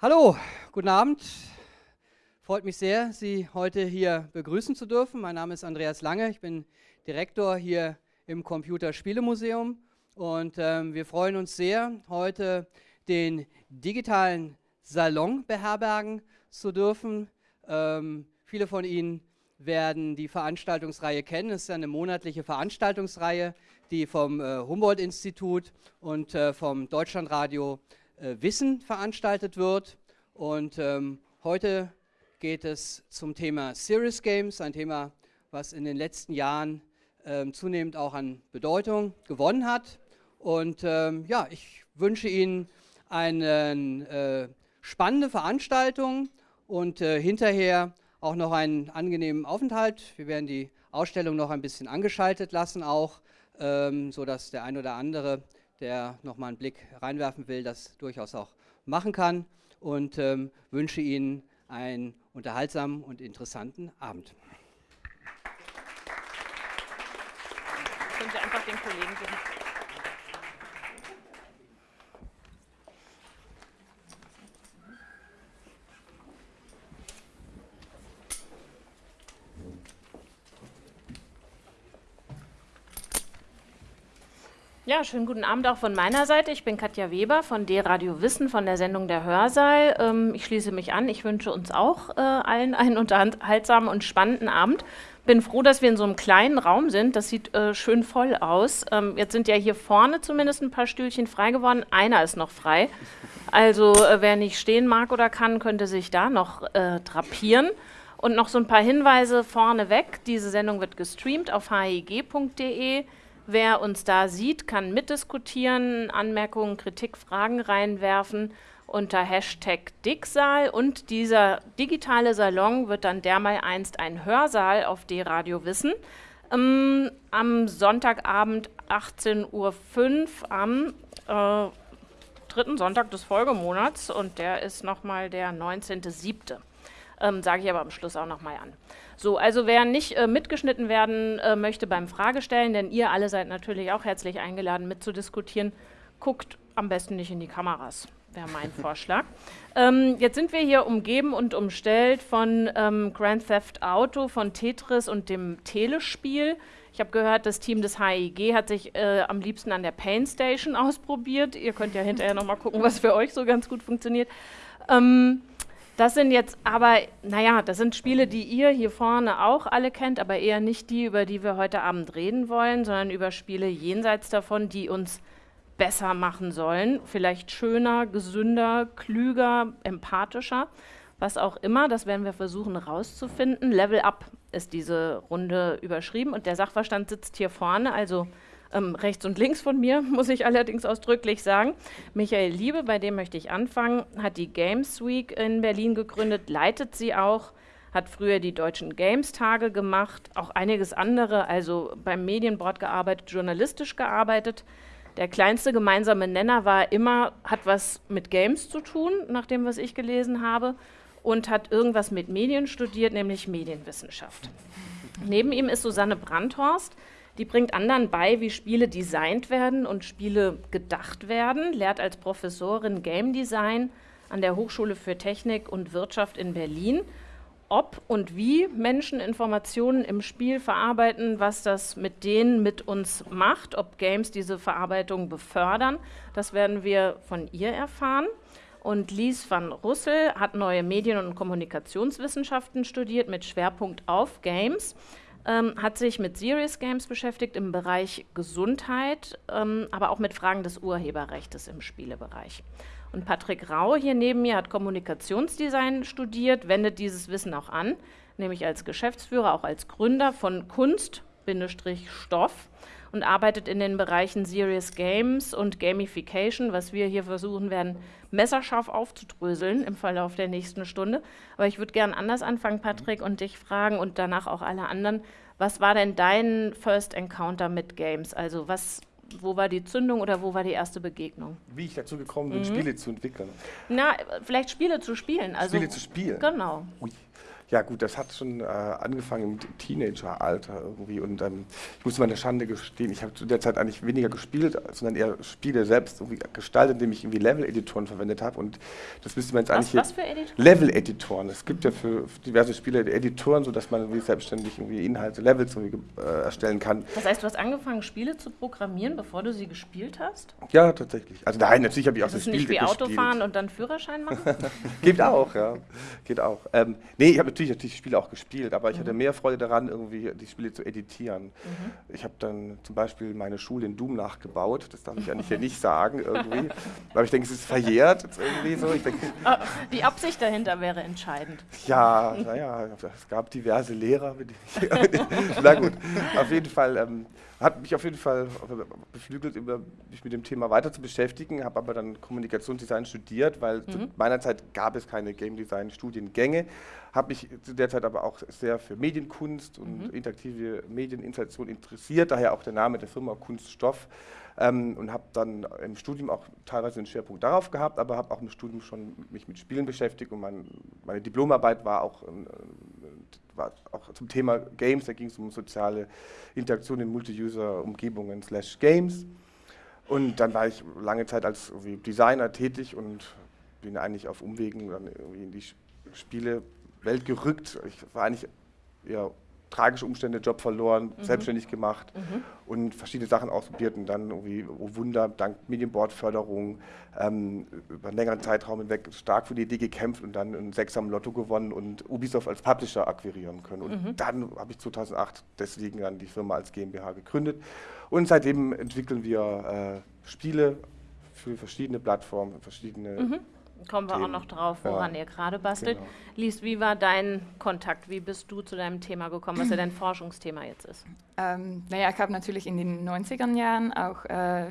Hallo, guten Abend. Freut mich sehr, Sie heute hier begrüßen zu dürfen. Mein Name ist Andreas Lange, ich bin Direktor hier im Computerspielemuseum und ähm, wir freuen uns sehr, heute den digitalen Salon beherbergen zu dürfen. Ähm, viele von Ihnen werden die Veranstaltungsreihe kennen. Es ist eine monatliche Veranstaltungsreihe, die vom äh, Humboldt-Institut und äh, vom Deutschlandradio äh, Wissen veranstaltet wird. Und ähm, heute geht es zum Thema Serious Games, ein Thema, was in den letzten Jahren ähm, zunehmend auch an Bedeutung gewonnen hat. Und ähm, ja, ich wünsche Ihnen eine äh, spannende Veranstaltung und äh, hinterher auch noch einen angenehmen Aufenthalt. Wir werden die Ausstellung noch ein bisschen angeschaltet lassen, auch ähm, sodass der ein oder andere, der noch mal einen Blick reinwerfen will, das durchaus auch machen kann. Und ähm, wünsche Ihnen einen unterhaltsamen und interessanten Abend. Können Sie einfach den Kollegen geben. Ja, schönen guten Abend auch von meiner Seite. Ich bin Katja Weber von D-Radio Wissen von der Sendung Der Hörsaal. Ähm, ich schließe mich an. Ich wünsche uns auch äh, allen einen unterhaltsamen und spannenden Abend. Bin froh, dass wir in so einem kleinen Raum sind. Das sieht äh, schön voll aus. Ähm, jetzt sind ja hier vorne zumindest ein paar Stühlchen frei geworden. Einer ist noch frei. Also äh, wer nicht stehen mag oder kann, könnte sich da noch äh, drapieren. Und noch so ein paar Hinweise vorneweg. Diese Sendung wird gestreamt auf hig.de. Wer uns da sieht, kann mitdiskutieren, Anmerkungen, Kritik, Fragen reinwerfen unter Hashtag Dicksaal und dieser digitale Salon wird dann dermal einst ein Hörsaal auf D-Radio Wissen. Ähm, am Sonntagabend 18.05 Uhr am äh, dritten Sonntag des Folgemonats und der ist nochmal der 19.07. Ähm, Sage ich aber am Schluss auch nochmal an. So, also wer nicht äh, mitgeschnitten werden äh, möchte beim Fragestellen, denn ihr alle seid natürlich auch herzlich eingeladen mitzudiskutieren, guckt am besten nicht in die Kameras, wäre mein Vorschlag. Ähm, jetzt sind wir hier umgeben und umstellt von ähm, Grand Theft Auto, von Tetris und dem Telespiel. Ich habe gehört, das Team des HIG hat sich äh, am liebsten an der Pain Station ausprobiert. Ihr könnt ja hinterher nochmal gucken, was für euch so ganz gut funktioniert. Ähm, das sind jetzt aber, naja, das sind Spiele, die ihr hier vorne auch alle kennt, aber eher nicht die, über die wir heute Abend reden wollen, sondern über Spiele jenseits davon, die uns besser machen sollen. Vielleicht schöner, gesünder, klüger, empathischer, was auch immer. Das werden wir versuchen herauszufinden. Level Up ist diese Runde überschrieben und der Sachverstand sitzt hier vorne, also ähm, rechts und links von mir, muss ich allerdings ausdrücklich sagen. Michael Liebe, bei dem möchte ich anfangen, hat die Games Week in Berlin gegründet, leitet sie auch, hat früher die deutschen Games-Tage gemacht, auch einiges andere, also beim Medienboard gearbeitet, journalistisch gearbeitet. Der kleinste gemeinsame Nenner war immer, hat was mit Games zu tun, nach dem, was ich gelesen habe, und hat irgendwas mit Medien studiert, nämlich Medienwissenschaft. Neben ihm ist Susanne Brandhorst, die bringt anderen bei, wie Spiele designt werden und Spiele gedacht werden, lehrt als Professorin Game Design an der Hochschule für Technik und Wirtschaft in Berlin. Ob und wie Menschen Informationen im Spiel verarbeiten, was das mit denen mit uns macht, ob Games diese Verarbeitung befördern, das werden wir von ihr erfahren. Und Lies van Russel hat neue Medien- und Kommunikationswissenschaften studiert mit Schwerpunkt auf Games ähm, hat sich mit Serious Games beschäftigt im Bereich Gesundheit, ähm, aber auch mit Fragen des Urheberrechts im Spielebereich. Und Patrick Rau hier neben mir hat Kommunikationsdesign studiert, wendet dieses Wissen auch an, nämlich als Geschäftsführer, auch als Gründer von Kunst-Stoff und arbeitet in den Bereichen Serious Games und Gamification, was wir hier versuchen werden, messerscharf aufzudröseln im Verlauf der nächsten Stunde. Aber ich würde gerne anders anfangen, Patrick, und dich fragen und danach auch alle anderen. Was war denn dein First Encounter mit Games? Also was, wo war die Zündung oder wo war die erste Begegnung? Wie ich dazu gekommen bin, mhm. Spiele zu entwickeln. Na, vielleicht Spiele zu spielen. Also, Spiele zu spielen? Genau. Ui. Ja gut, das hat schon äh, angefangen im Teenageralter irgendwie und ähm, ich muss meine Schande gestehen, ich habe zu der Zeit eigentlich weniger gespielt, sondern eher Spiele selbst irgendwie gestaltet, indem ich irgendwie Level-Editoren verwendet habe und das müsste man jetzt Was, eigentlich... was für Editoren? Level-Editoren. Es gibt ja für diverse Spiele Editoren, sodass man irgendwie selbstständig irgendwie Inhalte, Levels irgendwie, äh, erstellen kann. Das heißt, du hast angefangen, Spiele zu programmieren, bevor du sie gespielt hast? Ja, tatsächlich. Also nein, natürlich habe ich auch Das so ist Spiele nicht wie gespielt. Autofahren und dann Führerschein machen? Geht auch, ja. Geht auch. Ähm, nee, ich habe natürlich, natürlich Spiele auch gespielt, aber ich hatte mehr Freude daran, irgendwie die Spiele zu editieren. Ich habe dann zum Beispiel meine Schule in Doom nachgebaut. Das darf ich eigentlich hier nicht sagen irgendwie. Aber ich denke, es ist verjährt jetzt irgendwie so. Ich denke, Ah, Die Absicht dahinter wäre entscheidend. ja, naja, es gab diverse Lehrer. Mit denen ich, na gut, auf jeden Fall. Ähm, hat mich auf jeden Fall beflügelt, über, mich mit dem Thema weiter zu beschäftigen, habe aber dann Kommunikationsdesign studiert, weil zu meiner Zeit gab es keine Game Design Studiengänge, habe mich zu der Zeit aber auch sehr für Medienkunst und interaktive Medieninstallation interessiert, daher auch der Name der Firma Kunststoff ähm, und habe dann im Studium auch teilweise den Schwerpunkt darauf gehabt, aber habe auch im Studium schon mich mit Spielen beschäftigt und mein, meine Diplomarbeit war auch, ähm, war auch zum Thema Games, da ging es um soziale Interaktion in Multi-User-Umgebungen slash Games. Und dann war ich lange Zeit als Designer tätig und bin eigentlich auf Umwegen dann irgendwie in die Spielewelt gerückt. Ich war eigentlich eher tragische Umstände, Job verloren, selbstständig gemacht und verschiedene Sachen ausprobiert und dann irgendwie, oh Wunder, dank Medienbordförderung ähm, über einen längeren Zeitraum hinweg stark für die Idee gekämpft und dann ein Sechser Lotto gewonnen und Ubisoft als Publisher akquirieren können. Und dann habe ich 2008 deswegen dann die Firma als GmbH gegründet. Und seitdem entwickeln wir äh, Spiele für verschiedene Plattformen, verschiedene Kommen wir auch Themen. noch drauf, Ja. woran ihr gerade bastelt. Genau. Lies, wie war dein Kontakt? Wie bist du zu deinem Thema gekommen, was ja dein Forschungsthema jetzt ist? Ähm, naja, ich habe natürlich in den 90er Jahren auch äh,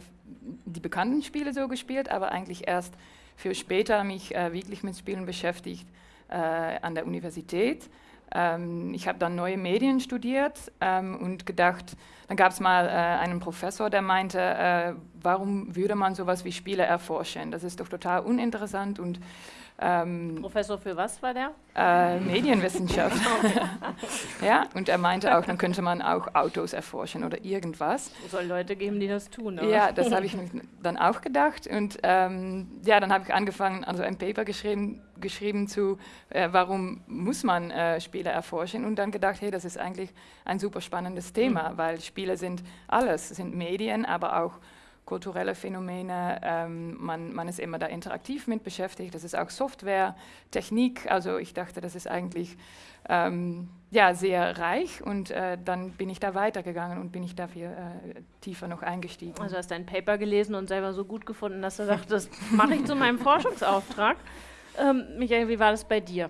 die bekannten Spiele so gespielt, aber eigentlich erst für später mich äh, wirklich mit Spielen beschäftigt äh, an der Universität. Ähm, ich habe dann neue Medien studiert ähm, und gedacht, dann gab es mal äh, einen Professor, der meinte, äh, warum würde man sowas wie Spiele erforschen? Das ist doch total uninteressant und ähm, Professor für was war der? äh, Medienwissenschaft. ja, und er meinte auch, dann könnte man auch Autos erforschen oder irgendwas. Es soll Leute geben, die das tun. aber- Ja, das habe ich mir dann auch gedacht. Und ähm, ja, dann habe ich angefangen, also ein Paper geschrieben, geschrieben zu, äh, warum muss man äh, Spiele erforschen? Und dann gedacht, hey, das ist eigentlich ein super spannendes Thema, weil Spiele sind alles, sind Medien, aber auch kulturelle Phänomene. Ähm, man, man ist immer da interaktiv mit beschäftigt. Das ist auch Software, Technik. Also ich dachte, das ist eigentlich ähm, ja, sehr reich. Und äh, dann bin ich da weitergegangen und bin ich dafür äh, tiefer noch eingestiegen. Also hast dein Paper gelesen und selber so gut gefunden, dass du sagst, das mache ich zu meinem Forschungsauftrag. Ähm, Michael, wie war das bei dir?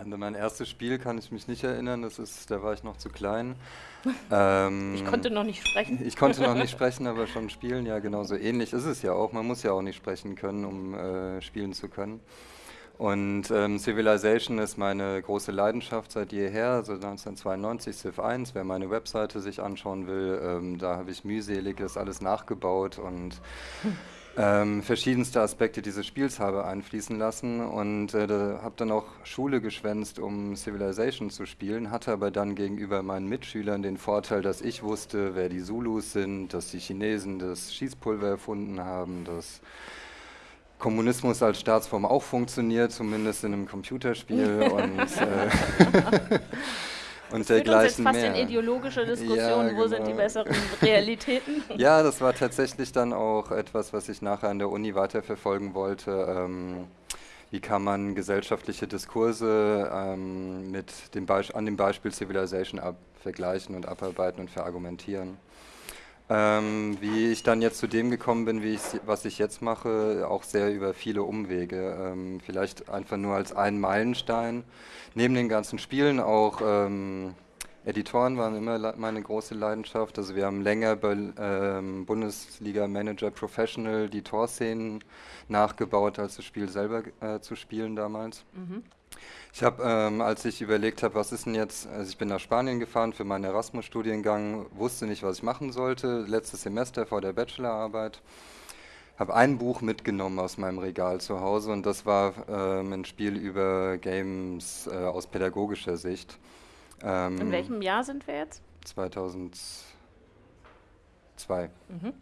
An mein erstes Spiel kann ich mich nicht erinnern, das ist, da war ich noch zu klein. Ähm, Ich konnte noch nicht sprechen. ich konnte noch nicht sprechen, aber schon spielen, ja, genau so ähnlich ist es ja auch. Man muss ja auch nicht sprechen können, um äh, spielen zu können. Und ähm, Civilization ist meine große Leidenschaft seit jeher, also 1992 Civ 1, wer meine Webseite sich anschauen will, ähm, da habe ich mühselig das alles nachgebaut und ähm, verschiedenste Aspekte dieses Spiels habe einfließen lassen und äh, habe dann auch Schule geschwänzt, um Civilization zu spielen, hatte aber dann gegenüber meinen Mitschülern den Vorteil, dass ich wusste, wer die Zulus sind, dass die Chinesen das Schießpulver erfunden haben, dass Kommunismus als Staatsform auch funktioniert, zumindest in einem Computerspiel und, äh, und Das führt uns jetzt dergleichen fast mehr. in ideologische Diskussionen, Ja, wo sind die genau. besseren Realitäten? Ja, das war tatsächlich dann auch etwas, was ich nachher an der Uni weiterverfolgen wollte. Ähm, wie kann man gesellschaftliche Diskurse ähm, mit dem Beisp an dem Beispiel Civilization vergleichen und abarbeiten und verargumentieren? Ähm, wie ich dann jetzt zu dem gekommen bin, wie was ich jetzt mache, auch sehr über viele Umwege. Ähm, vielleicht einfach nur als einen Meilenstein. Neben den ganzen Spielen auch ähm, Editoren waren immer meine große Leidenschaft. Also wir haben länger bei ähm, Bundesliga Manager Professional die Torszenen nachgebaut, als das Spiel selber äh, zu spielen damals. Ich habe, ähm, als ich überlegt habe, was ist denn jetzt, also ich bin nach Spanien gefahren für meinen Erasmus-Studiengang, wusste nicht, was ich machen sollte, letztes Semester vor der Bachelorarbeit. habe ein Buch mitgenommen aus meinem Regal zu Hause und das war ähm, ein Spiel über Games äh, aus pädagogischer Sicht. Ähm, In welchem Jahr sind wir jetzt? 2002. Mhm.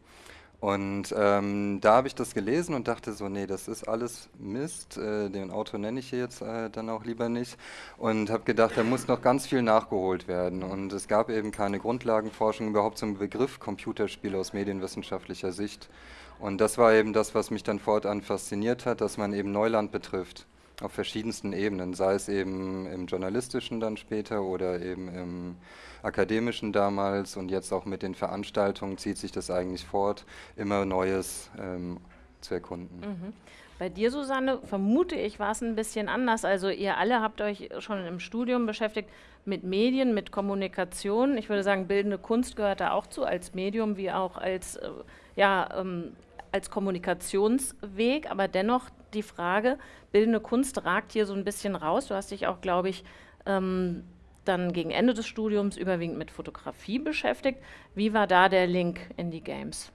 Und ähm, da habe ich das gelesen und dachte so, nee, das ist alles Mist. Äh, den Autor nenne ich hier jetzt äh, dann auch lieber nicht. Und habe gedacht, da muss noch ganz viel nachgeholt werden. Und es gab eben keine Grundlagenforschung überhaupt zum Begriff Computerspiel aus medienwissenschaftlicher Sicht. Und das war eben das, was mich dann fortan fasziniert hat, dass man eben Neuland betrifft auf verschiedensten Ebenen, sei es eben im journalistischen dann später oder eben im akademischen damals und jetzt auch mit den Veranstaltungen zieht sich das eigentlich fort, immer Neues ähm, zu erkunden. Mhm. Bei dir, Susanne, vermute ich, war es ein bisschen anders. Also ihr alle habt euch schon im Studium beschäftigt mit Medien, mit Kommunikation. Ich würde sagen, bildende Kunst gehört da auch zu, als Medium wie auch als, äh, ja, ähm, als Kommunikationsweg. Aber dennoch die Frage, bildende Kunst ragt hier so ein bisschen raus. Du hast dich auch, glaube ich, ähm, dann gegen Ende des Studiums überwiegend mit Fotografie beschäftigt. Wie war da der Link in die Games?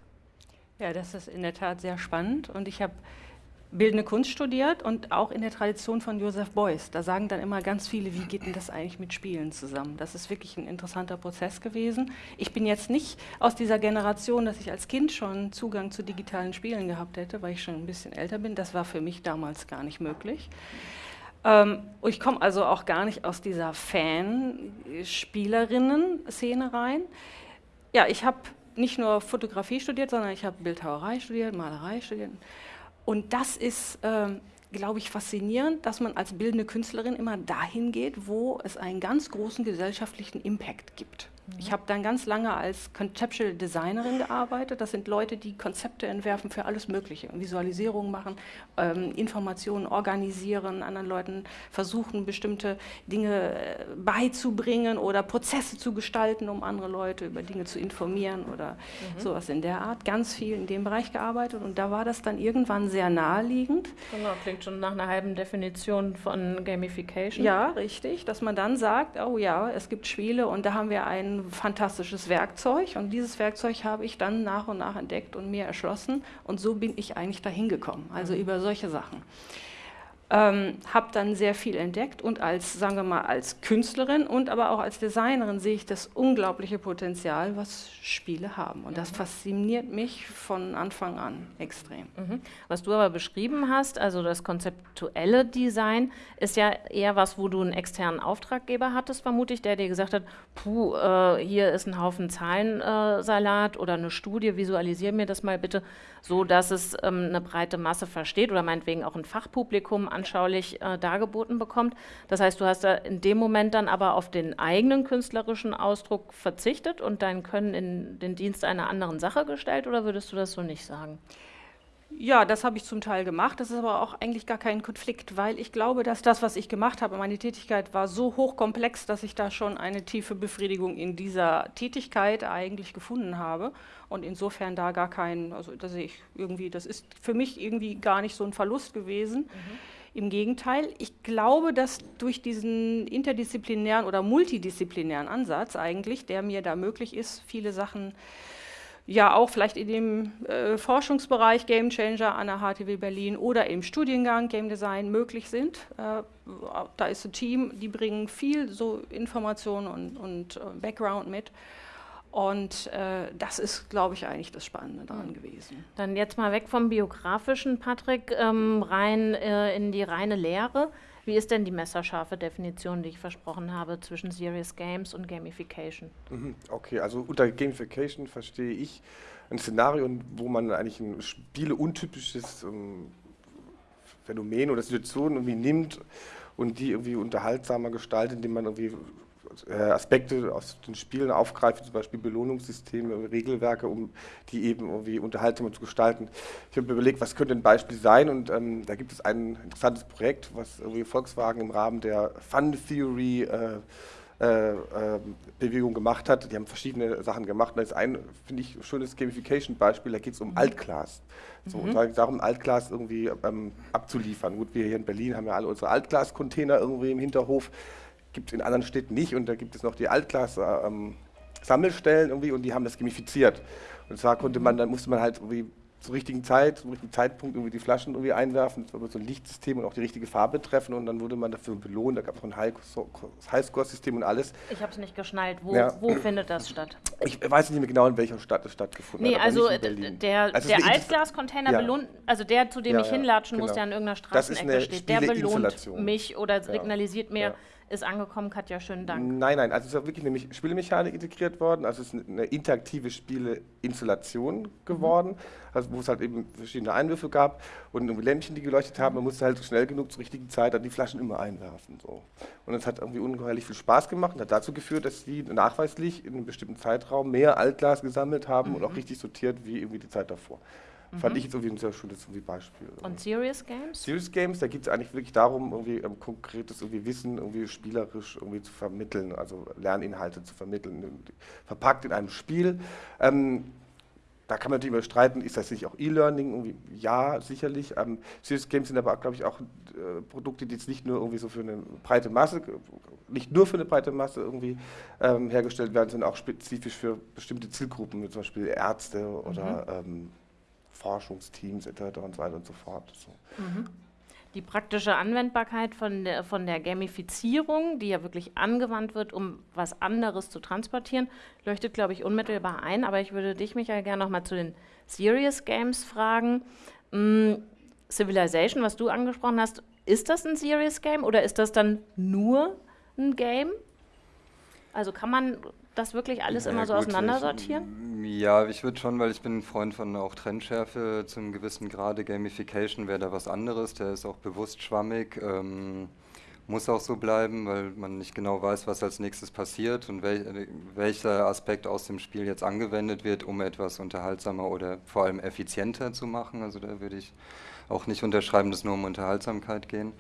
Ja, das ist in der Tat sehr spannend und ich habe bildende Kunst studiert und auch in der Tradition von Joseph Beuys. Da sagen dann immer ganz viele, wie geht denn das eigentlich mit Spielen zusammen? Das ist wirklich ein interessanter Prozess gewesen. Ich bin jetzt nicht aus dieser Generation, dass ich als Kind schon Zugang zu digitalen Spielen gehabt hätte, weil ich schon ein bisschen älter bin. Das war für mich damals gar nicht möglich. Ähm, ich komme also auch gar nicht aus dieser Fan-Spielerinnen-Szene rein. Ja, ich habe nicht nur Fotografie studiert, sondern ich habe Bildhauerei studiert, Malerei studiert. Und das ist, ähm, glaube ich, faszinierend, dass man als bildende Künstlerin immer dahin geht, wo es einen ganz großen gesellschaftlichen Impact gibt. Ich habe dann ganz lange als Conceptual Designerin gearbeitet. Das sind Leute, die Konzepte entwerfen für alles Mögliche, Visualisierungen machen, ähm, Informationen organisieren, anderen Leuten versuchen, bestimmte Dinge äh, beizubringen oder Prozesse zu gestalten, um andere Leute über Dinge zu informieren oder mhm. sowas in der Art. Ganz viel in dem Bereich gearbeitet und da war das dann irgendwann sehr naheliegend. Genau, klingt schon nach einer halben Definition von Gamification. Ja, richtig, dass man dann sagt, oh ja, es gibt Spiele und da haben wir einen fantastisches Werkzeug und dieses Werkzeug habe ich dann nach und nach entdeckt und mir erschlossen und so bin ich eigentlich dahin gekommen, also mhm. über solche Sachen. Ähm, habe dann sehr viel entdeckt und als, sagen wir mal, als Künstlerin und aber auch als Designerin sehe ich das unglaubliche Potenzial, was Spiele haben. Und das fasziniert mich von Anfang an extrem. Mhm. Was du aber beschrieben hast, also das konzeptuelle Design, ist ja eher was, wo du einen externen Auftraggeber hattest, vermute ich, der dir gesagt hat, puh, äh, hier ist ein Haufen Zahlensalat äh, oder eine Studie, visualisiere mir das mal bitte, so dass es ähm, eine breite Masse versteht oder meinetwegen auch ein Fachpublikum anschaulich äh, dargeboten bekommt. Das heißt, du hast da in dem Moment dann aber auf den eigenen künstlerischen Ausdruck verzichtet und dein Können in den Dienst einer anderen Sache gestellt oder würdest du das so nicht sagen? Ja, das habe ich zum Teil gemacht. Das ist aber auch eigentlich gar kein Konflikt, weil ich glaube, dass das, was ich gemacht habe, meine Tätigkeit war so hochkomplex, dass ich da schon eine tiefe Befriedigung in dieser Tätigkeit eigentlich gefunden habe. Und insofern da gar kein, also da sehe ich irgendwie, das ist für mich irgendwie gar nicht so ein Verlust gewesen. Mhm. Im Gegenteil, ich glaube, dass durch diesen interdisziplinären oder multidisziplinären Ansatz eigentlich, der mir da möglich ist, viele Sachen ja auch vielleicht in dem äh, Forschungsbereich Game Changer an der HTW Berlin oder im Studiengang Game Design möglich sind. Äh, da ist ein Team, die bringen viel so Informationen und, und äh, Background mit. Und äh, das ist, glaube ich, eigentlich das Spannende daran gewesen. Dann jetzt mal weg vom biografischen, Patrick, ähm, rein äh, in die reine Lehre. Wie ist denn die messerscharfe Definition, die ich versprochen habe, zwischen Serious Games und Gamification? Mhm, okay, also unter Gamification verstehe ich ein Szenario, wo man eigentlich ein spieleuntypisches ähm, Phänomen oder Situation irgendwie nimmt und die irgendwie unterhaltsamer gestaltet, indem man irgendwie Aspekte aus den Spielen aufgreife, zum Beispiel Belohnungssysteme, Regelwerke, um die eben irgendwie unterhaltsamer zu gestalten. Ich habe mir überlegt, was könnte ein Beispiel sein und ähm, da gibt es ein interessantes Projekt, was irgendwie Volkswagen im Rahmen der Fun Theory äh, äh, ähm, Bewegung gemacht hat. Die haben verschiedene Sachen gemacht. da ist ein, finde ich, schönes Gamification-Beispiel, da geht es um mhm. Altglas. So, mhm. Und darum, Altglas irgendwie ähm, abzuliefern. Gut, wir hier in Berlin haben ja alle unsere Altglas-Container irgendwie im Hinterhof gibt es in anderen Städten nicht und da gibt es noch die Altglas-Sammelstellen ähm, irgendwie und die haben das gamifiziert. Und zwar konnte man, dann musste man halt irgendwie zur richtigen Zeit, zum richtigen Zeitpunkt irgendwie die Flaschen irgendwie einwerfen, das war so ein Lichtsystem und auch die richtige Farbe treffen und dann wurde man dafür belohnt, da gab es auch ein Highscore-System und alles. Ich habe es nicht geschnallt, wo, ja. wo, findet das statt? Ich weiß nicht mehr genau, in welcher Stadt es stattgefunden nee, hat. Nee, also der, also der Altglascontainer ja. belohnt, also der, zu dem ja, ich hinlatschen muss, genau. der an irgendeiner Straßenecke steht, der belohnt mich oder signalisiert mir, ist angekommen. Katja, schönen Dank. Nein, nein, also es ist wirklich eine Spielemechanik integriert worden. Also es ist eine interaktive Spieleinstallation geworden, mhm. also wo es halt eben verschiedene Einwürfe gab und Lämpchen, die geleuchtet haben. Man musste halt schnell genug zur richtigen Zeit dann die Flaschen immer einwerfen. So. Und es hat irgendwie ungeheuerlich viel Spaß gemacht und hat dazu geführt, dass die nachweislich in einem bestimmten Zeitraum mehr Altglas gesammelt haben mhm. und auch richtig sortiert wie irgendwie die Zeit davor. Mhm. Fand ich jetzt irgendwie ein sehr schönes irgendwie Beispiel. Und Serious Games? Serious Games, da geht es eigentlich wirklich darum, irgendwie ähm, konkretes irgendwie Wissen irgendwie spielerisch irgendwie zu vermitteln, also Lerninhalte zu vermitteln, verpackt in einem Spiel. Ähm, da kann man natürlich über streiten, ist das nicht auch E-Learning? Ja, sicherlich. Ähm, Serious Games sind aber, glaube ich, auch äh, Produkte, die jetzt nicht nur irgendwie so für eine breite Masse, nicht nur für eine breite Masse irgendwie ähm, hergestellt werden, sondern auch spezifisch für bestimmte Zielgruppen, wie zum Beispiel Ärzte oder mhm. ähm, Forschungsteams etc. und so weiter und so fort. So. Mhm. Die praktische Anwendbarkeit von der, von der Gamifizierung, die ja wirklich angewandt wird, um was anderes zu transportieren, leuchtet, glaube ich, unmittelbar ein. Aber ich würde dich, Michael, gerne noch mal zu den Serious Games fragen. Hm, Civilization, was du angesprochen hast, ist das ein Serious Game oder ist das dann nur ein Game? Also kann man das wirklich alles ja, immer so gut, auseinandersortieren? Ich, ja, ich würde schon, weil ich bin ein Freund von auch Trendschärfe zum gewissen Grade. Gamification wäre da was anderes, der ist auch bewusst schwammig. Ähm, muss auch so bleiben, weil man nicht genau weiß, was als nächstes passiert und wel welcher Aspekt aus dem Spiel jetzt angewendet wird, um etwas unterhaltsamer oder vor allem effizienter zu machen. Also da würde ich auch nicht unterschreiben, dass nur um Unterhaltsamkeit gehen.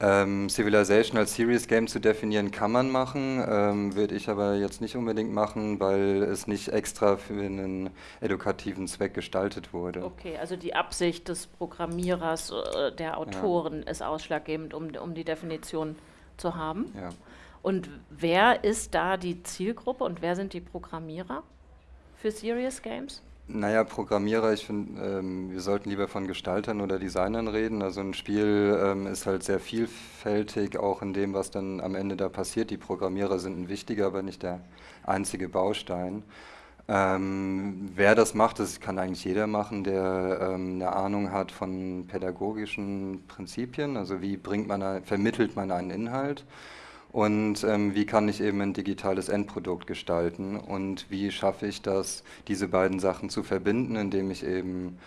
Ähm, Civilization als Serious Game zu definieren kann man machen, ähm, würde ich aber jetzt nicht unbedingt machen, weil es nicht extra für einen edukativen Zweck gestaltet wurde. Okay, also die Absicht des Programmierers, äh, der Autoren ja. ist ausschlaggebend, um, um die Definition zu haben. Ja. Und wer ist da die Zielgruppe und wer sind die Programmierer für Serious Games? Naja, Programmierer, ich finde, ähm, wir sollten lieber von Gestaltern oder Designern reden. Also ein Spiel ähm, ist halt sehr vielfältig, auch in dem, was dann am Ende da passiert. Die Programmierer sind ein wichtiger, aber nicht der einzige Baustein. Ähm, wer das macht, das kann eigentlich jeder machen, der ähm, eine Ahnung hat von pädagogischen Prinzipien. Also wie bringt man, vermittelt man einen Inhalt und ähm, wie kann ich eben ein digitales Endprodukt gestalten und wie schaffe ich das, diese beiden Sachen zu verbinden, indem ich eben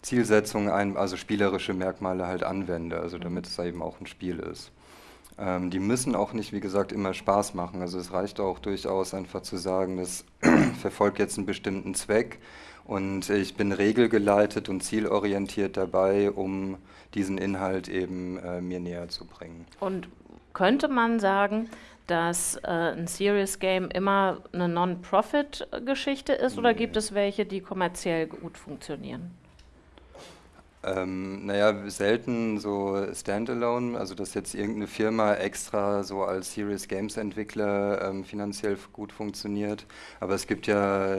Zielsetzungen, ein, also spielerische Merkmale halt anwende, also damit es eben auch ein Spiel ist. Ähm, die müssen auch nicht, wie gesagt, immer Spaß machen. Also es reicht auch durchaus einfach zu sagen, das verfolgt jetzt einen bestimmten Zweck und ich bin regelgeleitet und zielorientiert dabei, um diesen Inhalt eben äh, mir näher zu bringen. Und könnte man sagen, dass äh, ein Serious Game immer eine Non-Profit-Geschichte ist oder gibt es welche, die kommerziell gut funktionieren? Ähm, naja, selten so Standalone, also dass jetzt irgendeine Firma extra so als Serious Games Entwickler ähm, finanziell gut funktioniert. Aber es gibt ja,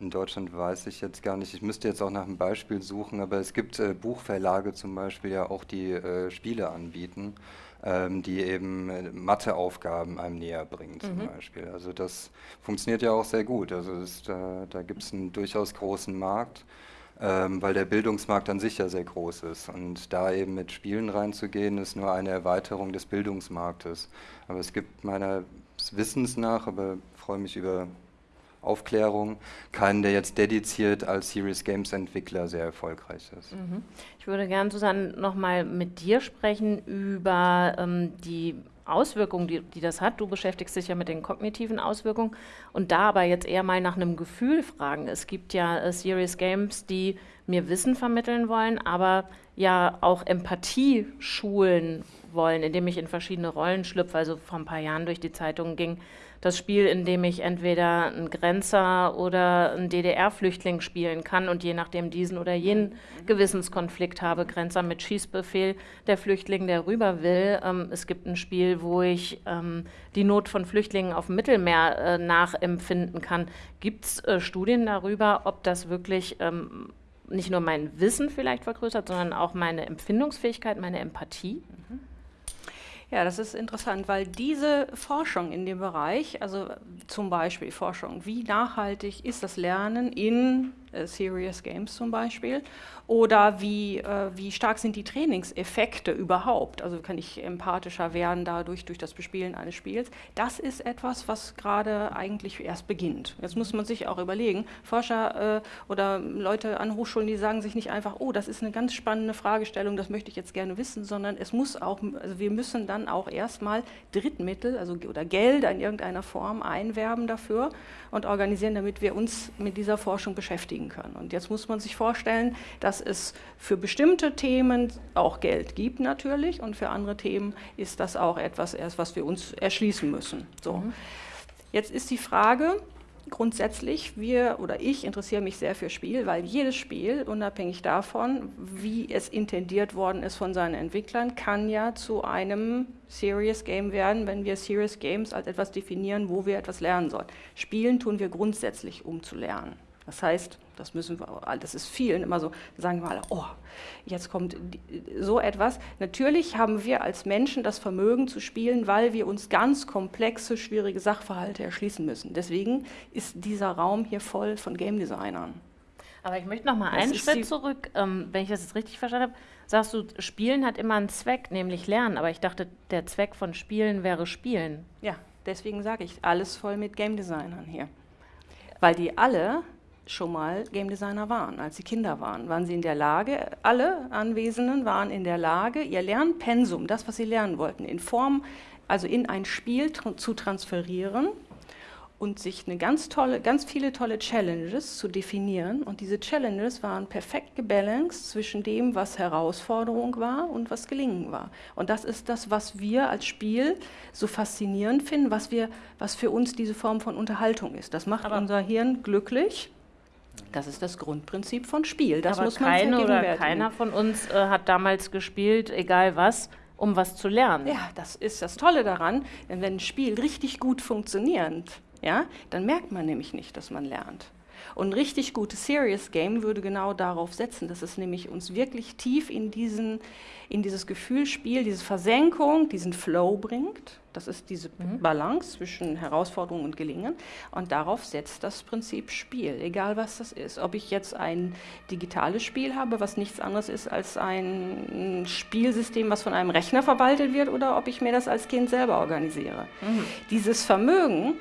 in Deutschland weiß ich jetzt gar nicht, ich müsste jetzt auch nach einem Beispiel suchen, aber es gibt äh, Buchverlage zum Beispiel ja auch, die äh, Spiele anbieten ähm, die eben äh, Matheaufgaben einem näher bringen zum mhm. Beispiel. Also das funktioniert ja auch sehr gut. Also das, da, da gibt es einen durchaus großen Markt. Ähm, weil der Bildungsmarkt an sich ja sehr groß ist. Und da eben mit Spielen reinzugehen, ist nur eine Erweiterung des Bildungsmarktes. Aber es gibt meiner Wissens nach, aber freue mich über Aufklärung, keinen, der jetzt dediziert als Serious Games Entwickler sehr erfolgreich ist. Mhm. Ich würde gerne, Susanne, nochmal mit dir sprechen über ähm, die Auswirkungen, die, die das hat. Du beschäftigst dich ja mit den kognitiven Auswirkungen und da aber jetzt eher mal nach einem Gefühl fragen. Es gibt ja äh, Serious Games, die mir Wissen vermitteln wollen, aber ja auch Empathie schulen wollen, indem ich in verschiedene Rollen schlüpfe. Also vor ein paar Jahren durch die Zeitungen ging das Spiel, in dem ich entweder einen Grenzer oder einen DDR-Flüchtling spielen kann und je nachdem diesen oder jenen Gewissenskonflikt habe, Grenzer mit Schießbefehl, der Flüchtling, der rüber will. Ähm, es gibt ein Spiel, wo ich ähm, die Not von Flüchtlingen auf dem Mittelmeer äh, nachempfinden kann. Gibt es äh, Studien darüber, ob das wirklich ähm, nicht nur mein Wissen vielleicht vergrößert, sondern auch meine Empfindungsfähigkeit, meine Empathie? Ja, das ist interessant, weil diese Forschung in dem Bereich, also zum Beispiel Forschung, wie nachhaltig ist das Lernen in Serious Games zum Beispiel oder wie, äh, wie stark sind die Trainingseffekte überhaupt? Also kann ich empathischer werden dadurch, durch das Bespielen eines Spiels? Das ist etwas, was gerade eigentlich erst beginnt. Jetzt muss man sich auch überlegen, Forscher äh, oder Leute an Hochschulen, die sagen sich nicht einfach, oh, das ist eine ganz spannende Fragestellung, das möchte ich jetzt gerne wissen, sondern es muss auch, also wir müssen dann auch erstmal Drittmittel also, oder Gelder in irgendeiner Form einwerben dafür und organisieren, damit wir uns mit dieser Forschung beschäftigen können. Und jetzt muss man sich vorstellen, dass es für bestimmte Themen auch Geld gibt natürlich und für andere Themen ist das auch etwas erst, was wir uns erschließen müssen. So. Mhm. Jetzt ist die Frage, grundsätzlich, wir oder ich interessiere mich sehr für Spiel, weil jedes Spiel, unabhängig davon, wie es intendiert worden ist von seinen Entwicklern, kann ja zu einem Serious Game werden, wenn wir Serious Games als etwas definieren, wo wir etwas lernen sollen. Spielen tun wir grundsätzlich, um zu lernen. Das heißt, das müssen wir, das ist vielen immer so, sagen wir alle, oh, jetzt kommt so etwas. Natürlich haben wir als Menschen das Vermögen zu spielen, weil wir uns ganz komplexe, schwierige Sachverhalte erschließen müssen. Deswegen ist dieser Raum hier voll von Game Designern. Aber ich möchte noch mal einen Schritt zurück, ähm, wenn ich das jetzt richtig verstanden habe. Sagst du, Spielen hat immer einen Zweck, nämlich Lernen. Aber ich dachte, der Zweck von Spielen wäre Spielen. Ja, deswegen sage ich, alles voll mit Game Designern hier. Weil die alle schon mal Game Designer waren, als sie Kinder waren. Waren sie in der Lage, alle Anwesenden waren in der Lage, ihr Lernpensum, das, was sie lernen wollten, in Form, also in ein Spiel tr zu transferieren und sich eine ganz tolle, ganz viele tolle Challenges zu definieren. Und diese Challenges waren perfekt gebalanced zwischen dem, was Herausforderung war und was Gelingen war. Und das ist das, was wir als Spiel so faszinierend finden, was, wir, was für uns diese Form von Unterhaltung ist. Das macht Aber unser Hirn glücklich das ist das Grundprinzip von Spiel. Das Aber muss man keine oder keiner von uns äh, hat damals gespielt, egal was, um was zu lernen. Ja, das ist das Tolle daran, denn wenn ein Spiel richtig gut funktioniert, ja, dann merkt man nämlich nicht, dass man lernt. Und ein richtig gutes Serious Game würde genau darauf setzen, dass es nämlich uns wirklich tief in, diesen, in dieses Gefühlspiel, diese Versenkung, diesen Flow bringt. Das ist diese mhm. Balance zwischen Herausforderung und Gelingen. Und darauf setzt das Prinzip Spiel, egal was das ist. Ob ich jetzt ein digitales Spiel habe, was nichts anderes ist als ein Spielsystem, was von einem Rechner verwaltet wird, oder ob ich mir das als Kind selber organisiere. Mhm. Dieses Vermögen,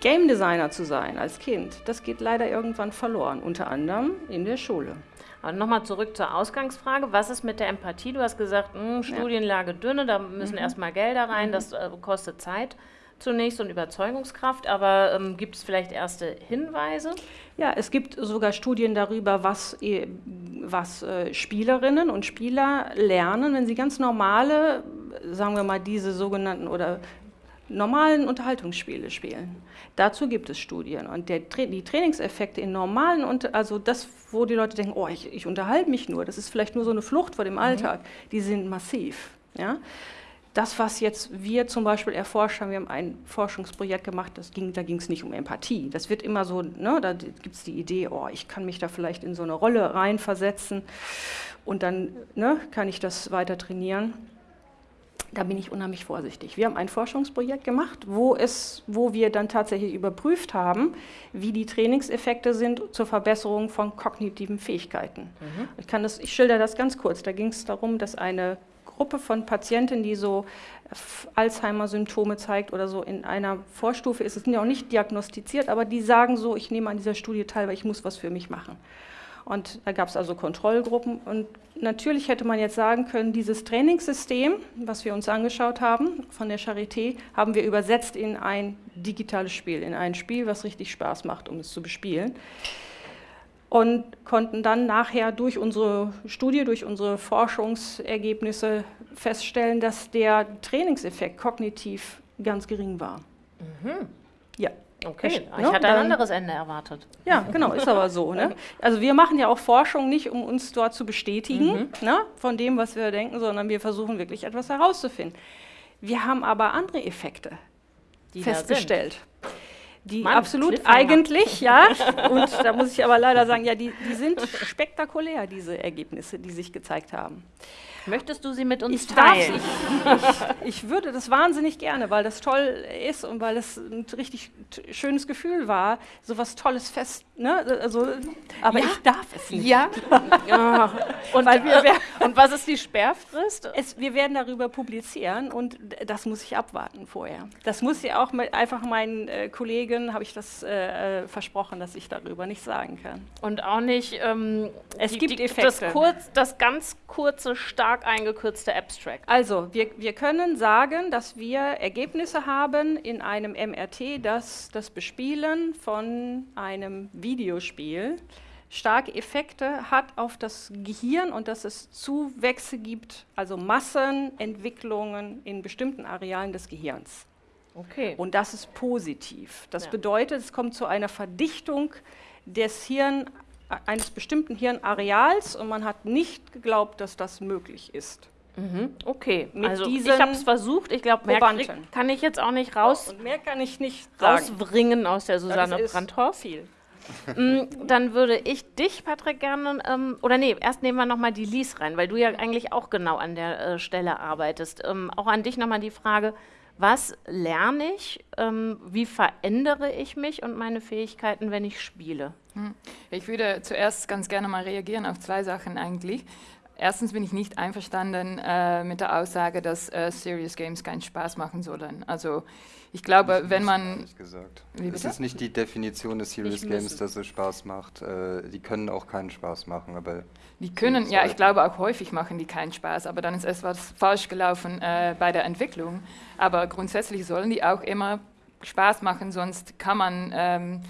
Game Designer zu sein als Kind, das geht leider irgendwann verloren, unter anderem in der Schule. Aber nochmal zurück zur Ausgangsfrage. Was ist mit der Empathie? Du hast gesagt, mh, hm, Studienlage dünne, da müssen mhm. erstmal Gelder rein, mhm. das äh, kostet Zeit zunächst und Überzeugungskraft, aber ähm, gibt es vielleicht erste Hinweise? Ja, es gibt sogar Studien darüber, was, was äh, Spielerinnen und Spieler lernen, wenn sie ganz normale, sagen wir mal, diese sogenannten oder normalen Unterhaltungsspiele spielen. Dazu gibt es Studien. Und der, die Trainingseffekte in normalen, also das, wo die Leute denken, oh, ich, ich unterhalte mich nur, das ist vielleicht nur so eine Flucht vor dem mhm. Alltag, mhm. die sind massiv. Ja? Das, was jetzt wir zum Beispiel erforscht haben, wir haben ein Forschungsprojekt gemacht, das ging, da ging es nicht um Empathie. Das wird immer so, ne, da gibt es die Idee, oh, ich kann mich da vielleicht in so eine Rolle reinversetzen und dann ne, kann ich das weiter trainieren da bin ich unheimlich vorsichtig. Wir haben ein Forschungsprojekt gemacht, wo, es, wo wir dann tatsächlich überprüft haben, wie die Trainingseffekte sind zur Verbesserung von kognitiven Fähigkeiten. Mhm. Ich, kann das, ich schilder das ganz kurz. Da ging es darum, dass eine Gruppe von Patienten, die so Alzheimer-Symptome zeigt oder so in einer Vorstufe ist, es sind ja auch nicht diagnostiziert, aber die sagen so, ich nehme an dieser Studie teil, weil ich muss was für mich machen. Und da gab es also Kontrollgruppen. Und natürlich hätte man jetzt sagen können, dieses Trainingssystem, was wir uns angeschaut haben von der Charité, haben wir übersetzt in ein digitales Spiel, in ein Spiel, was richtig Spaß macht, um es zu bespielen. Und konnten dann nachher durch unsere Studie, durch unsere Forschungsergebnisse feststellen, dass der Trainingseffekt kognitiv ganz gering war. Mhm. Okay, ich, ich ne, hatte ein anderes Ende erwartet. Ja, genau, ist aber so. Ne? Also wir machen ja auch Forschung nicht, um uns dort zu bestätigen mhm. ne, von dem, was wir denken, sondern wir versuchen wirklich etwas herauszufinden. Wir haben aber andere Effekte Die festgestellt. Die Mann, absolut eigentlich, ja. Und da muss ich aber leider sagen, ja, die, die sind spektakulär, diese Ergebnisse, die sich gezeigt haben. Möchtest du sie mit uns Ich, darf, teilen? ich, ich, ich würde das wahnsinnig gerne, weil das toll ist und weil es ein richtig schönes Gefühl war, so was Tolles fest, ne? Also, aber Ja. ich darf es nicht. Ja. ja. Und, wir- äh, und was ist die Sperrfrist? Es, wir werden darüber publizieren und das muss ich abwarten vorher. Das muss ja auch mit, einfach meinen äh, Kollegen, habe ich das äh, äh, versprochen, dass ich darüber nicht sagen kann. Und auch nicht ähm, Es gibt Das, Effekte. kurz, das ganz kurze, stark eingekürzte Abstract. Also, wir, wir können sagen, dass wir Ergebnisse haben in einem MRT, dass das Bespielen von einem Videospiel starke Effekte hat auf das Gehirn und dass es Zuwächse gibt, also Massenentwicklungen in bestimmten Arealen des Gehirns. Okay. Und das ist positiv. Das Ja. bedeutet, es kommt zu einer Verdichtung des Hirn, eines bestimmten Hirnareals und man hat nicht geglaubt, dass das möglich ist. Mhm. Okay. Mit also ich habe es versucht. Ich glaube, mehr krieg, kann ich jetzt auch nicht raus, Und mehr kann ich nicht sagen. rauswringen aus der Susanne Brandhoff. Viel. Mm, Dann würde ich dich, Patrick, gerne, ähm, oder nee, erst nehmen wir nochmal die Lies rein, weil du ja eigentlich auch genau an der äh, Stelle arbeitest. Ähm, auch an dich nochmal die Frage, was lerne ich, ähm, wie verändere ich mich und meine Fähigkeiten, wenn ich spiele? Ich würde zuerst ganz gerne mal reagieren auf zwei Sachen eigentlich. Erstens bin ich nicht einverstanden äh, mit der Aussage, dass äh, Serious Games keinen Spaß machen sollen. Also ich glaube, wenn man... Gesagt. Wie Es ist nicht die Definition des Serious Games, dass es Spaß macht. Äh, die können auch keinen Spaß machen, aber Die können, ja, ich glaube auch häufig machen die keinen Spaß, aber dann ist etwas falsch gelaufen äh, bei der Entwicklung. Aber grundsätzlich sollen die auch immer Spaß machen, sonst kann man ähm,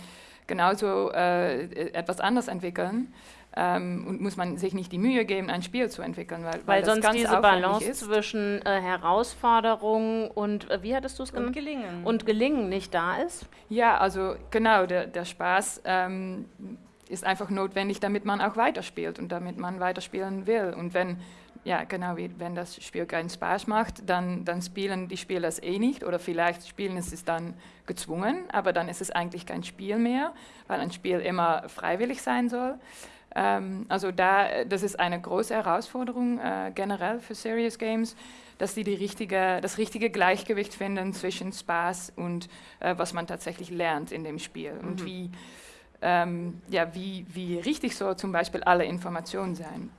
genauso äh, etwas anderes entwickeln. Ähm, und muss man sich nicht die Mühe geben, ein Spiel zu entwickeln, weil, Weil, das sonst ganz diese Balance ist. zwischen äh, Herausforderung und, äh, wie hattest du es Und genannt? gelingen. Und Gelingen nicht da ist? Ja, also genau, der, der Spaß ähm, ist einfach notwendig, damit man auch weiterspielt und damit man weiterspielen will. Und wenn, ja genau, wie, wenn das Spiel keinen Spaß macht, dann, dann spielen die Spieler es eh nicht oder vielleicht spielen es es dann gezwungen, aber dann ist es eigentlich kein Spiel mehr, weil ein Spiel immer freiwillig sein soll. Ähm, also da, das ist eine große Herausforderung äh, generell für Serious Games, dass sie die richtige, das richtige Gleichgewicht finden zwischen Spaß und äh, was man tatsächlich lernt in dem Spiel und wie, ähm, ja, wie, wie richtig soll zum Beispiel alle Informationen sein.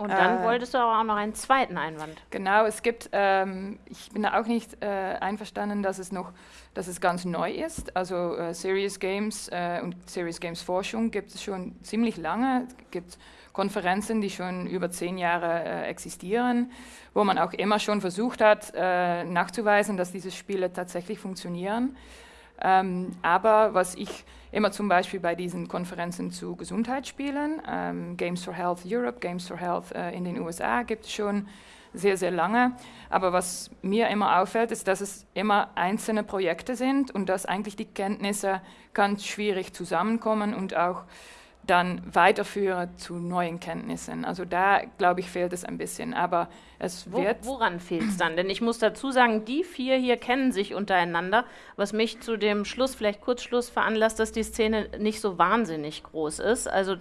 Und dann Äh. wolltest du aber auch noch einen zweiten Einwand. Genau, es gibt, ähm, ich bin da auch nicht äh, einverstanden, dass es noch, dass es ganz neu ist. Also äh, Serious Games äh, und Serious Games Forschung gibt es schon ziemlich lange. Es gibt Konferenzen, die schon über zehn Jahre äh, existieren, wo man auch immer schon versucht hat, äh, nachzuweisen, dass diese Spiele tatsächlich funktionieren. Ähm, aber was ich immer zum Beispiel bei diesen Konferenzen zu Gesundheitsspielen, ähm, Games for Health Europe, Games for Health äh, in den USA gibt es schon sehr, sehr lange. Aber was mir immer auffällt, ist, dass es immer einzelne Projekte sind und dass eigentlich die Kenntnisse ganz schwierig zusammenkommen und auch dann weiterführen zu neuen Kenntnissen. Also da, glaube ich, fehlt es ein bisschen. Aber es Wo, wird... woran fehlt es dann? Denn ich muss dazu sagen, die vier hier kennen sich untereinander, was mich zu dem Schluss, vielleicht Kurzschluss veranlasst, dass die Szene nicht so wahnsinnig groß ist. Also,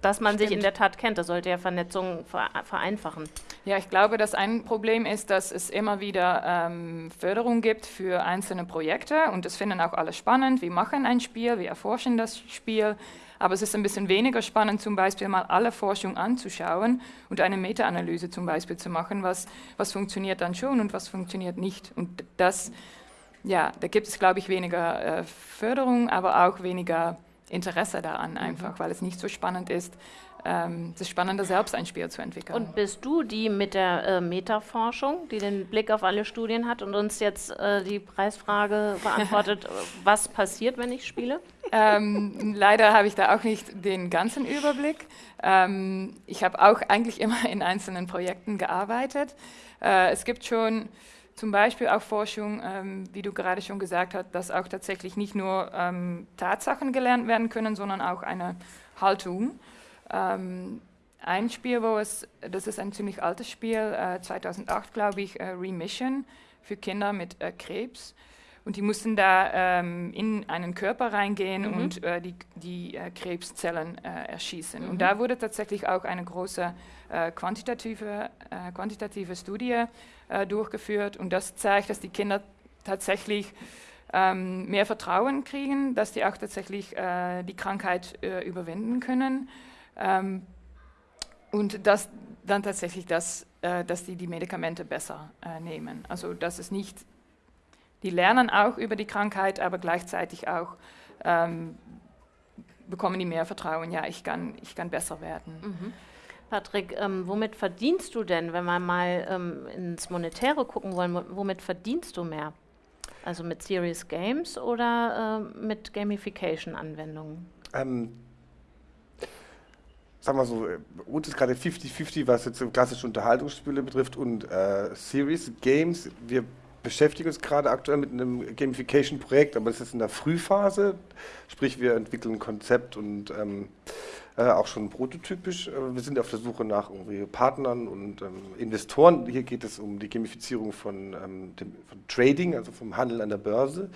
dass man sich in stimmt. der Tat kennt, das sollte ja Vernetzung ver vereinfachen. Ja, ich glaube, dass ein Problem ist, dass es immer wieder ähm, Förderung gibt für einzelne Projekte und das finden auch alle spannend. Wir machen ein Spiel, wir erforschen das Spiel, aber es ist ein bisschen weniger spannend, zum Beispiel mal alle Forschung anzuschauen und eine Meta-Analyse zum Beispiel zu machen, was, was funktioniert dann schon und was funktioniert nicht. Und das, ja, da gibt es, glaube ich, weniger äh, Förderung, aber auch weniger Interesse daran einfach, weil es nicht so spannend ist. Ähm, es ist spannender, selbst ein Spiel zu entwickeln. Und bist du die mit der äh, Metaforschung, die den Blick auf alle Studien hat und uns jetzt äh, die Preisfrage beantwortet, was passiert, wenn ich spiele? Ähm, leider habe ich da auch nicht den ganzen Überblick. Ähm, ich habe auch eigentlich immer in einzelnen Projekten gearbeitet. Äh, es gibt schon zum Beispiel auch Forschung, ähm, wie du gerade schon gesagt hast, dass auch tatsächlich nicht nur ähm, Tatsachen gelernt werden können, sondern auch eine Haltung. Ähm, ein Spiel, wo es, das ist ein ziemlich altes Spiel, äh, 2008 glaube ich, äh, Remission für Kinder mit äh, Krebs Und die mussten da ähm, in einen Körper reingehen Mhm. und äh, die, die äh, Krebszellen äh, erschießen. Mhm. Und da wurde tatsächlich auch eine große quantitative, quantitative Studie durchgeführt. Und das zeigt, dass die Kinder tatsächlich ähm, mehr Vertrauen kriegen, dass die auch tatsächlich die Krankheit überwinden können. Ähm, und dass dann tatsächlich das, äh, dass die die Medikamente besser äh, nehmen. Also dass es nicht, die lernen auch über die Krankheit, aber gleichzeitig auch ähm, bekommen die mehr Vertrauen, ja, ich kann, ich kann besser werden. Mhm. Patrick, ähm, womit verdienst du denn, wenn wir mal ähm, ins Monetäre gucken wollen, wo- womit verdienst du mehr? Also mit Serious Games oder ähm, mit Gamification-Anwendungen? Ähm, sagen wir so, äh, uns ist gerade 50-50, was jetzt klassische Unterhaltungsspiele betrifft und äh, Series, Games. Wir beschäftigen uns gerade aktuell mit einem Gamification-Projekt, aber das ist in der Frühphase. Sprich, wir entwickeln ein Konzept und ähm, äh, auch schon prototypisch. Äh, wir sind auf der Suche nach irgendwie Partnern und ähm, Investoren. Hier geht es um die Gamifizierung von, ähm, dem, von Trading, also vom Handel an der Börse.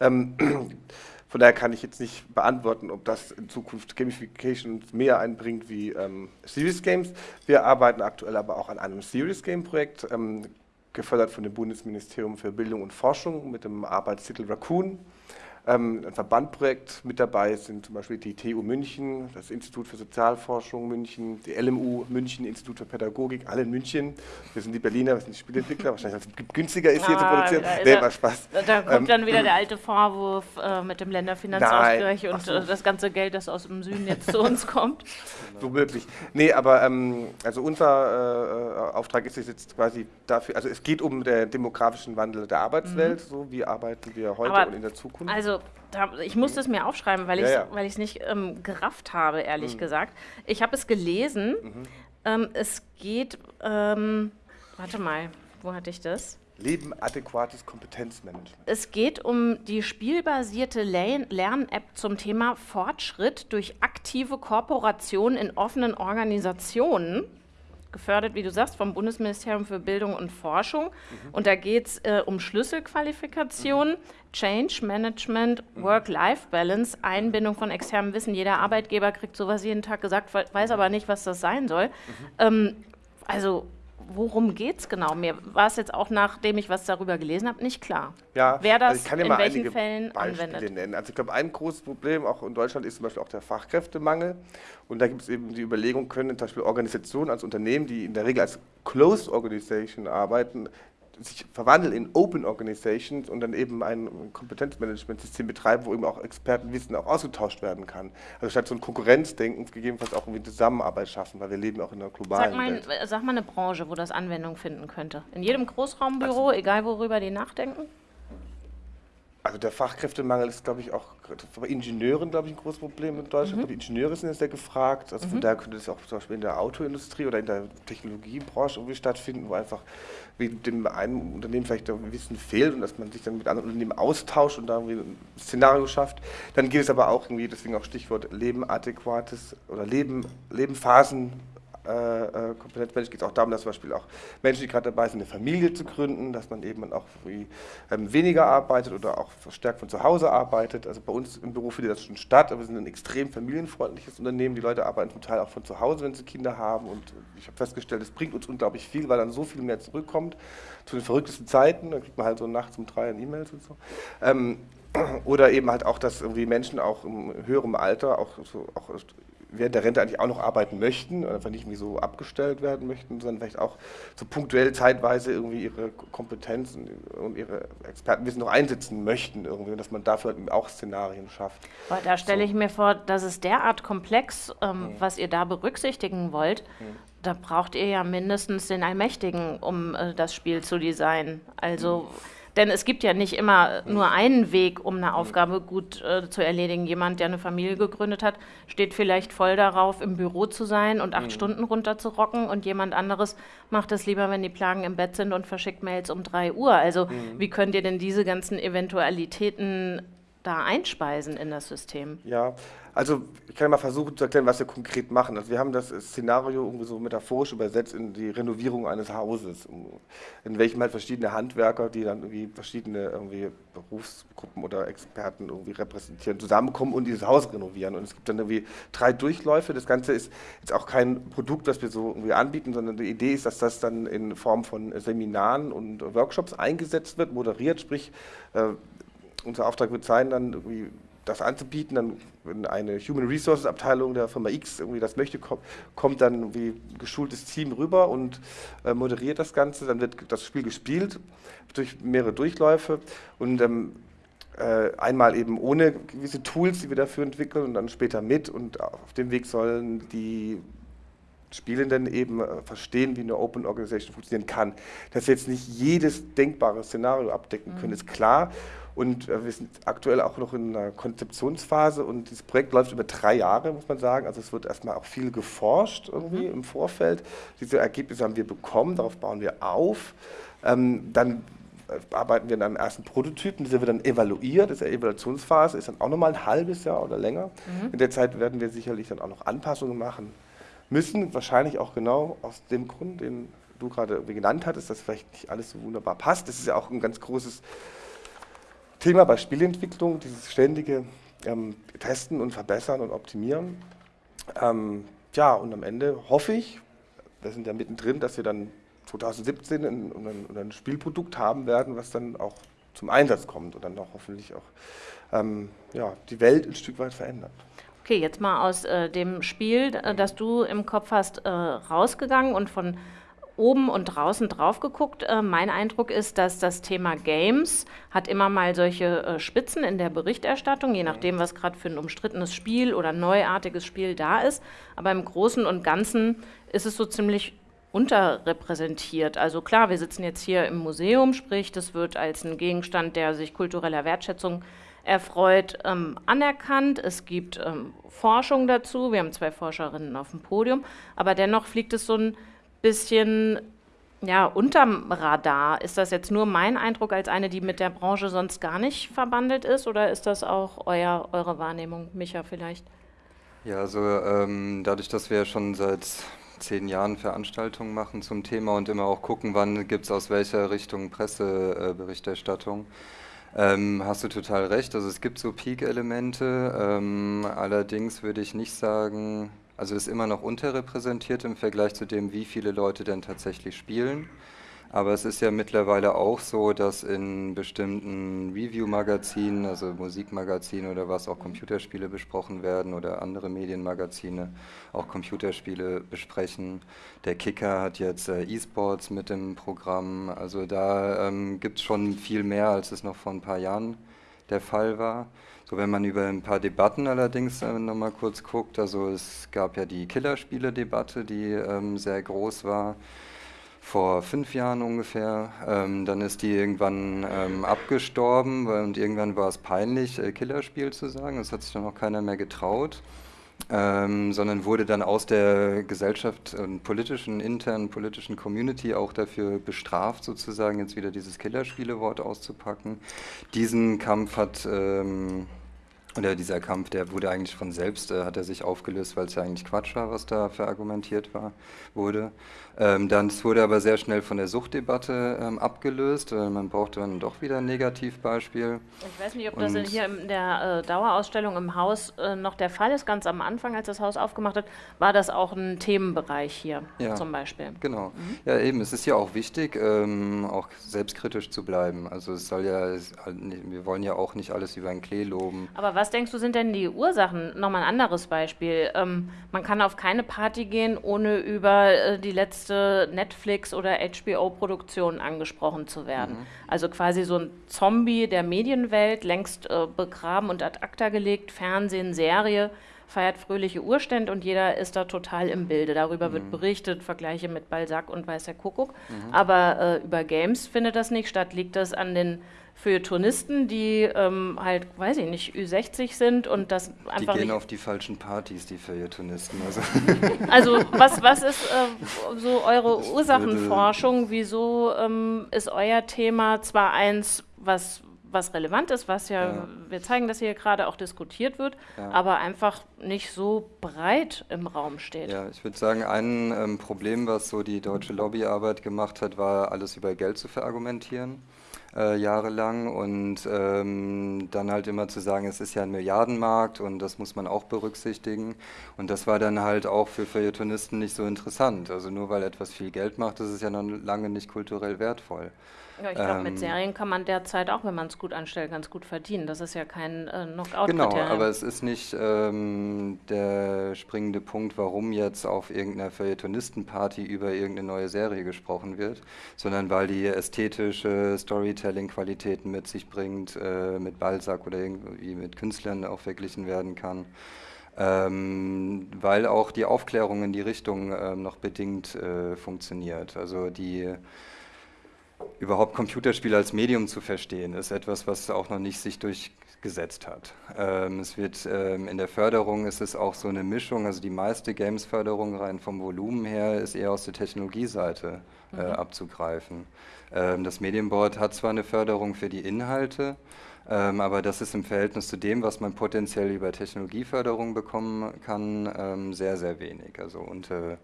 Von daher kann ich jetzt nicht beantworten, ob das in Zukunft Gamification mehr einbringt wie ähm, Serious Games. Wir arbeiten aktuell aber auch an einem Serious Game Projekt, ähm, gefördert von dem Bundesministerium für Bildung und Forschung mit dem Arbeitstitel Raccoon. Ähm, ein Verbandprojekt mit dabei sind zum Beispiel die TU München, das Institut für Sozialforschung München, die LMU München, Institut für Pädagogik, alle in München. Wir sind die Berliner, wir sind die Spieleentwickler, wahrscheinlich weil es günstiger ist hier zu Ah, produzieren. da Nee, war Spaß. Da- kommt Ähm, dann wieder der alte Vorwurf äh, mit dem Länderfinanzausgleich und so. äh, das ganze Geld, das aus dem Süden jetzt zu uns kommt. Womöglich. Nee, aber ähm, also unser äh, Auftrag ist es jetzt quasi dafür, also es geht um den demografischen Wandel der Arbeitswelt, so wie arbeiten wir heute Mhm. Aber und in der Zukunft. Also, da, ich musste es mir aufschreiben, weil ich Ja, es ja. es nicht ähm, gerafft habe, ehrlich Mhm. gesagt. Ich habe es gelesen. Ähm, es geht, ähm, warte mal, wo hatte ich das? Leben adäquates Kompetenzmanagement. Es geht um die spielbasierte Lern- Lern-App zum Thema Fortschritt durch aktive Kooperation in offenen Organisationen. Gefördert, wie du sagst, vom Bundesministerium für Bildung und Forschung. Und da geht es äh, um Schlüsselqualifikationen, Change Management, Work-Life-Balance, Einbindung von externem Wissen. Jeder Arbeitgeber kriegt sowas jeden Tag gesagt, we- weiß aber nicht, was das sein soll. Ähm, also, worum geht es genau? Mir war es jetzt auch, nachdem ich was darüber gelesen habe, nicht klar. Ja, Wer das also ich kann ja in mal welchen einige Fällen Beispiele anwendet. nennen. Also ich glaube, ein großes Problem auch in Deutschland ist zum Beispiel auch der Fachkräftemangel. Und da gibt es eben die Überlegung, können zum Beispiel Organisationen als Unternehmen, die in der Regel als Closed Organization arbeiten, sich verwandeln in Open Organizations und dann eben ein Kompetenzmanagementsystem betreiben, wo eben auch Expertenwissen auch ausgetauscht werden kann. Also statt so ein Konkurrenzdenken gegebenenfalls auch irgendwie Zusammenarbeit schaffen, weil wir leben auch in einer globalen Sag mal, Welt. sag mal eine Branche, wo das Anwendung finden könnte. In jedem Großraumbüro, egal worüber die nachdenken? Also der Fachkräftemangel ist, glaube ich, auch bei Ingenieuren, glaube ich, ein großes Problem in Deutschland. Mhm. Die Ingenieure sind jetzt sehr gefragt. Also von daher könnte es auch zum Beispiel in der Autoindustrie oder in der Technologiebranche irgendwie stattfinden, wo einfach wie dem einen Unternehmen vielleicht Wissen fehlt und dass man sich dann mit anderen Unternehmen austauscht und da irgendwie ein Szenario schafft. Dann geht es aber auch irgendwie, deswegen auch Stichwort Leben adäquates oder Leben, Lebenphasen äh, äh, Kompetenzmanagement geht es auch darum, dass zum Beispiel auch Menschen, die gerade dabei sind, eine Familie zu gründen, dass man eben auch wie, ähm, weniger arbeitet oder auch verstärkt von zu Hause arbeitet. Also bei uns im Büro findet das schon statt, aber wir sind ein extrem familienfreundliches Unternehmen. Die Leute arbeiten zum Teil auch von zu Hause, wenn sie Kinder haben und ich habe festgestellt, es bringt uns unglaublich viel, weil dann so viel mehr zurückkommt zu den verrücktesten Zeiten. Dann kriegt man halt so nachts um drei E-Mails und so. Ähm, oder eben halt auch, dass irgendwie Menschen auch im höherem Alter auch so auch während der Rente eigentlich auch noch arbeiten möchten und einfach nicht so abgestellt werden möchten, sondern vielleicht auch so punktuell zeitweise irgendwie ihre Kompetenzen und ihre Expertenwissen noch einsetzen möchten irgendwie und dass man dafür halt auch Szenarien schafft. Weil da stelle ich mir vor, das ist derart komplex, ähm, was ihr da berücksichtigen wollt. Da braucht ihr ja mindestens den Allmächtigen, um äh, das Spiel zu designen. Also, denn es gibt ja nicht immer nur einen Weg, um eine Aufgabe gut äh, zu erledigen. Jemand, der eine Familie gegründet hat, steht vielleicht voll darauf, im Büro zu sein und acht Stunden runterzurocken und jemand anderes macht es lieber, wenn die Plagen im Bett sind und verschickt Mails um drei Uhr. Also, wie könnt ihr denn diese ganzen Eventualitäten da einspeisen in das System? Ja, also ich kann mal versuchen zu erklären, was wir konkret machen. Also wir haben das Szenario irgendwie so metaphorisch übersetzt in die Renovierung eines Hauses, in welchem halt verschiedene Handwerker, die dann irgendwie verschiedene irgendwie Berufsgruppen oder Experten irgendwie repräsentieren, zusammenkommen und dieses Haus renovieren. Und es gibt dann irgendwie drei Durchläufe. Das Ganze ist jetzt auch kein Produkt, das wir so irgendwie anbieten, sondern die Idee ist, dass das dann in Form von Seminaren und Workshops eingesetzt wird, moderiert, sprich äh, unser Auftrag wird sein, dann irgendwie das anzubieten, dann wenn eine Human Resources Abteilung der Firma X irgendwie das möchte, kommt, kommt dann irgendwie geschultes Team rüber und äh, moderiert das Ganze, dann wird das Spiel gespielt durch mehrere Durchläufe und ähm, äh, einmal eben ohne gewisse Tools, die wir dafür entwickeln und dann später mit und auf dem Weg sollen die Spielenden eben äh, verstehen, wie eine Open Organization funktionieren kann. Dass wir jetzt nicht jedes denkbare Szenario abdecken können, mhm. ist klar. Und äh, wir sind aktuell auch noch in einer Konzeptionsphase und dieses Projekt läuft über drei Jahre, muss man sagen. Also es wird erstmal auch viel geforscht irgendwie mhm. im Vorfeld. Diese Ergebnisse haben wir bekommen, darauf bauen wir auf. Ähm, dann äh, arbeiten wir an einem ersten Prototypen, dieser wird dann evaluiert, das ist eine Evaluationsphase, ist dann auch nochmal ein halbes Jahr oder länger. Mhm. In der Zeit werden wir sicherlich dann auch noch Anpassungen machen müssen, wahrscheinlich auch genau aus dem Grund, den du gerade genannt hattest, dass vielleicht nicht alles so wunderbar passt. Das ist ja auch ein ganz großes Thema bei Spielentwicklung, dieses ständige ähm, Testen und Verbessern und Optimieren. Ähm, ja, und am Ende hoffe ich, wir sind ja mittendrin, dass wir dann 2017 ein, ein, ein Spielprodukt haben werden, was dann auch zum Einsatz kommt und dann auch hoffentlich auch ähm, ja, die Welt ein Stück weit verändert. Okay, jetzt mal aus äh, dem Spiel, äh, das du im Kopf hast, äh, rausgegangen und von oben und draußen drauf geguckt. Äh, mein Eindruck ist, dass das Thema Games hat immer mal solche äh, Spitzen in der Berichterstattung, je nachdem, was gerade für ein umstrittenes Spiel oder neuartiges Spiel da ist. Aber im Großen und Ganzen ist es so ziemlich unterrepräsentiert. Also klar, wir sitzen jetzt hier im Museum, sprich, das wird als ein Gegenstand, der sich kultureller Wertschätzung erfreut, ähm, anerkannt. Es gibt ähm, Forschung dazu. Wir haben zwei Forscherinnen auf dem Podium, aber dennoch fliegt es so ein bisschen ja, unterm Radar. Ist das jetzt nur mein Eindruck als eine, die mit der Branche sonst gar nicht verbandelt ist, oder ist das auch euer, eure Wahrnehmung, Micha, vielleicht? Ja, also ähm, dadurch, dass wir schon seit zehn Jahren Veranstaltungen machen zum Thema und immer auch gucken, wann gibt es aus welcher Richtung Presseberichterstattung, ähm, hast du total recht. Also es gibt so Peak-Elemente. Ähm, allerdings würde ich nicht sagen, also ist immer noch unterrepräsentiert im Vergleich zu dem, wie viele Leute denn tatsächlich spielen. Aber es ist ja mittlerweile auch so, dass in bestimmten Review-Magazinen, also Musikmagazine oder was, auch Computerspiele besprochen werden oder andere Medienmagazine auch Computerspiele besprechen. Der Kicker hat jetzt äh, E-Sports mit im Programm. Also da ähm, gibt es schon viel mehr, als es noch vor ein paar Jahren der Fall war. Wenn man über ein paar Debatten allerdings äh, nochmal kurz guckt, also es gab ja die Killerspiele-Debatte, die ähm, sehr groß war, vor fünf Jahren ungefähr. Ähm, dann ist die irgendwann ähm, abgestorben und irgendwann war es peinlich, äh, Killerspiel zu sagen. Das hat sich dann auch keiner mehr getraut. Ähm, sondern wurde dann aus der Gesellschaft und politischen, internen politischen Community auch dafür bestraft, sozusagen jetzt wieder dieses Killerspiele-Wort auszupacken. Diesen Kampf hat ähm, oder dieser Kampf, der wurde eigentlich von selbst, äh, hat er sich aufgelöst, weil es ja eigentlich Quatsch war, was da verargumentiert war, wurde. Ähm, dann wurde aber sehr schnell von der Suchtdebatte ähm, abgelöst. Äh, man brauchte dann doch wieder ein Negativbeispiel. Ich weiß nicht, ob Und das hier in der äh, Dauerausstellung im Haus äh, noch der Fall ist. Ganz am Anfang, als das Haus aufgemacht hat, war das auch ein Themenbereich hier ja, zum Beispiel. Genau. Mhm. Ja, eben. Es ist ja auch wichtig, ähm, auch selbstkritisch zu bleiben. Also es soll ja, es, wir wollen ja auch nicht alles über einen Klee loben. Aber was denkst du, sind denn die Ursachen? Nochmal ein anderes Beispiel. Ähm, man kann auf keine Party gehen, ohne über äh, die letzte letzte Netflix- oder HBO-Produktion angesprochen zu werden. Mhm. Also quasi so ein Zombie der Medienwelt, längst äh, begraben und ad acta gelegt, Fernsehen, Serie, feiert fröhliche Urstände und jeder ist da total im Bilde. Darüber mhm. wird berichtet, Vergleiche mit Balzac und Weißer Kuckuck. Mhm. Aber äh, über Games findet das nicht statt. Liegt das an den für Touristen, die ähm, halt, weiß ich nicht, Ü60 sind und das einfach. Die gehen auf die falschen Partys, die Feuilletonisten. Also, also was, was ist äh, so eure Ursachenforschung? Wieso ähm, ist euer Thema zwar eins, was was relevant ist, was ja, ja. wir zeigen, dass hier gerade auch diskutiert wird, ja. aber einfach nicht so breit im Raum steht. Ja, ich würde sagen, ein ähm, Problem, was so die deutsche Lobbyarbeit gemacht hat, war, alles über Geld zu verargumentieren äh, jahrelang und ähm, dann halt immer zu sagen, es ist ja ein Milliardenmarkt und das muss man auch berücksichtigen. Und das war dann halt auch für Feuilletonisten nicht so interessant. Also nur weil etwas viel Geld macht, ist es ja noch lange nicht kulturell wertvoll. Ja, ich glaube, ähm, mit Serien kann man derzeit auch, wenn man es gut anstellt, ganz gut verdienen. Das ist ja kein äh, knockout Genau, aber es ist nicht ähm, der springende Punkt, warum jetzt auf irgendeiner Feuilletonistenparty über irgendeine neue Serie gesprochen wird, sondern weil die ästhetische Storytelling-Qualitäten mit sich bringt, äh, mit Balzac oder irgendwie mit Künstlern auch verglichen werden kann. Ähm, weil auch die Aufklärung in die Richtung äh, noch bedingt äh, funktioniert. Also die überhaupt Computerspiele als Medium zu verstehen, ist etwas, was auch noch nicht sich durchgesetzt hat. Ähm, es wird ähm, in der Förderung ist es auch so eine Mischung, also die meiste Games-Förderung rein vom Volumen her ist eher aus der Technologieseite äh, mhm. abzugreifen. Ähm, das Medienboard hat zwar eine Förderung für die Inhalte, ähm, aber das ist im Verhältnis zu dem, was man potenziell über Technologieförderung bekommen kann, ähm, sehr, sehr wenig, also unter,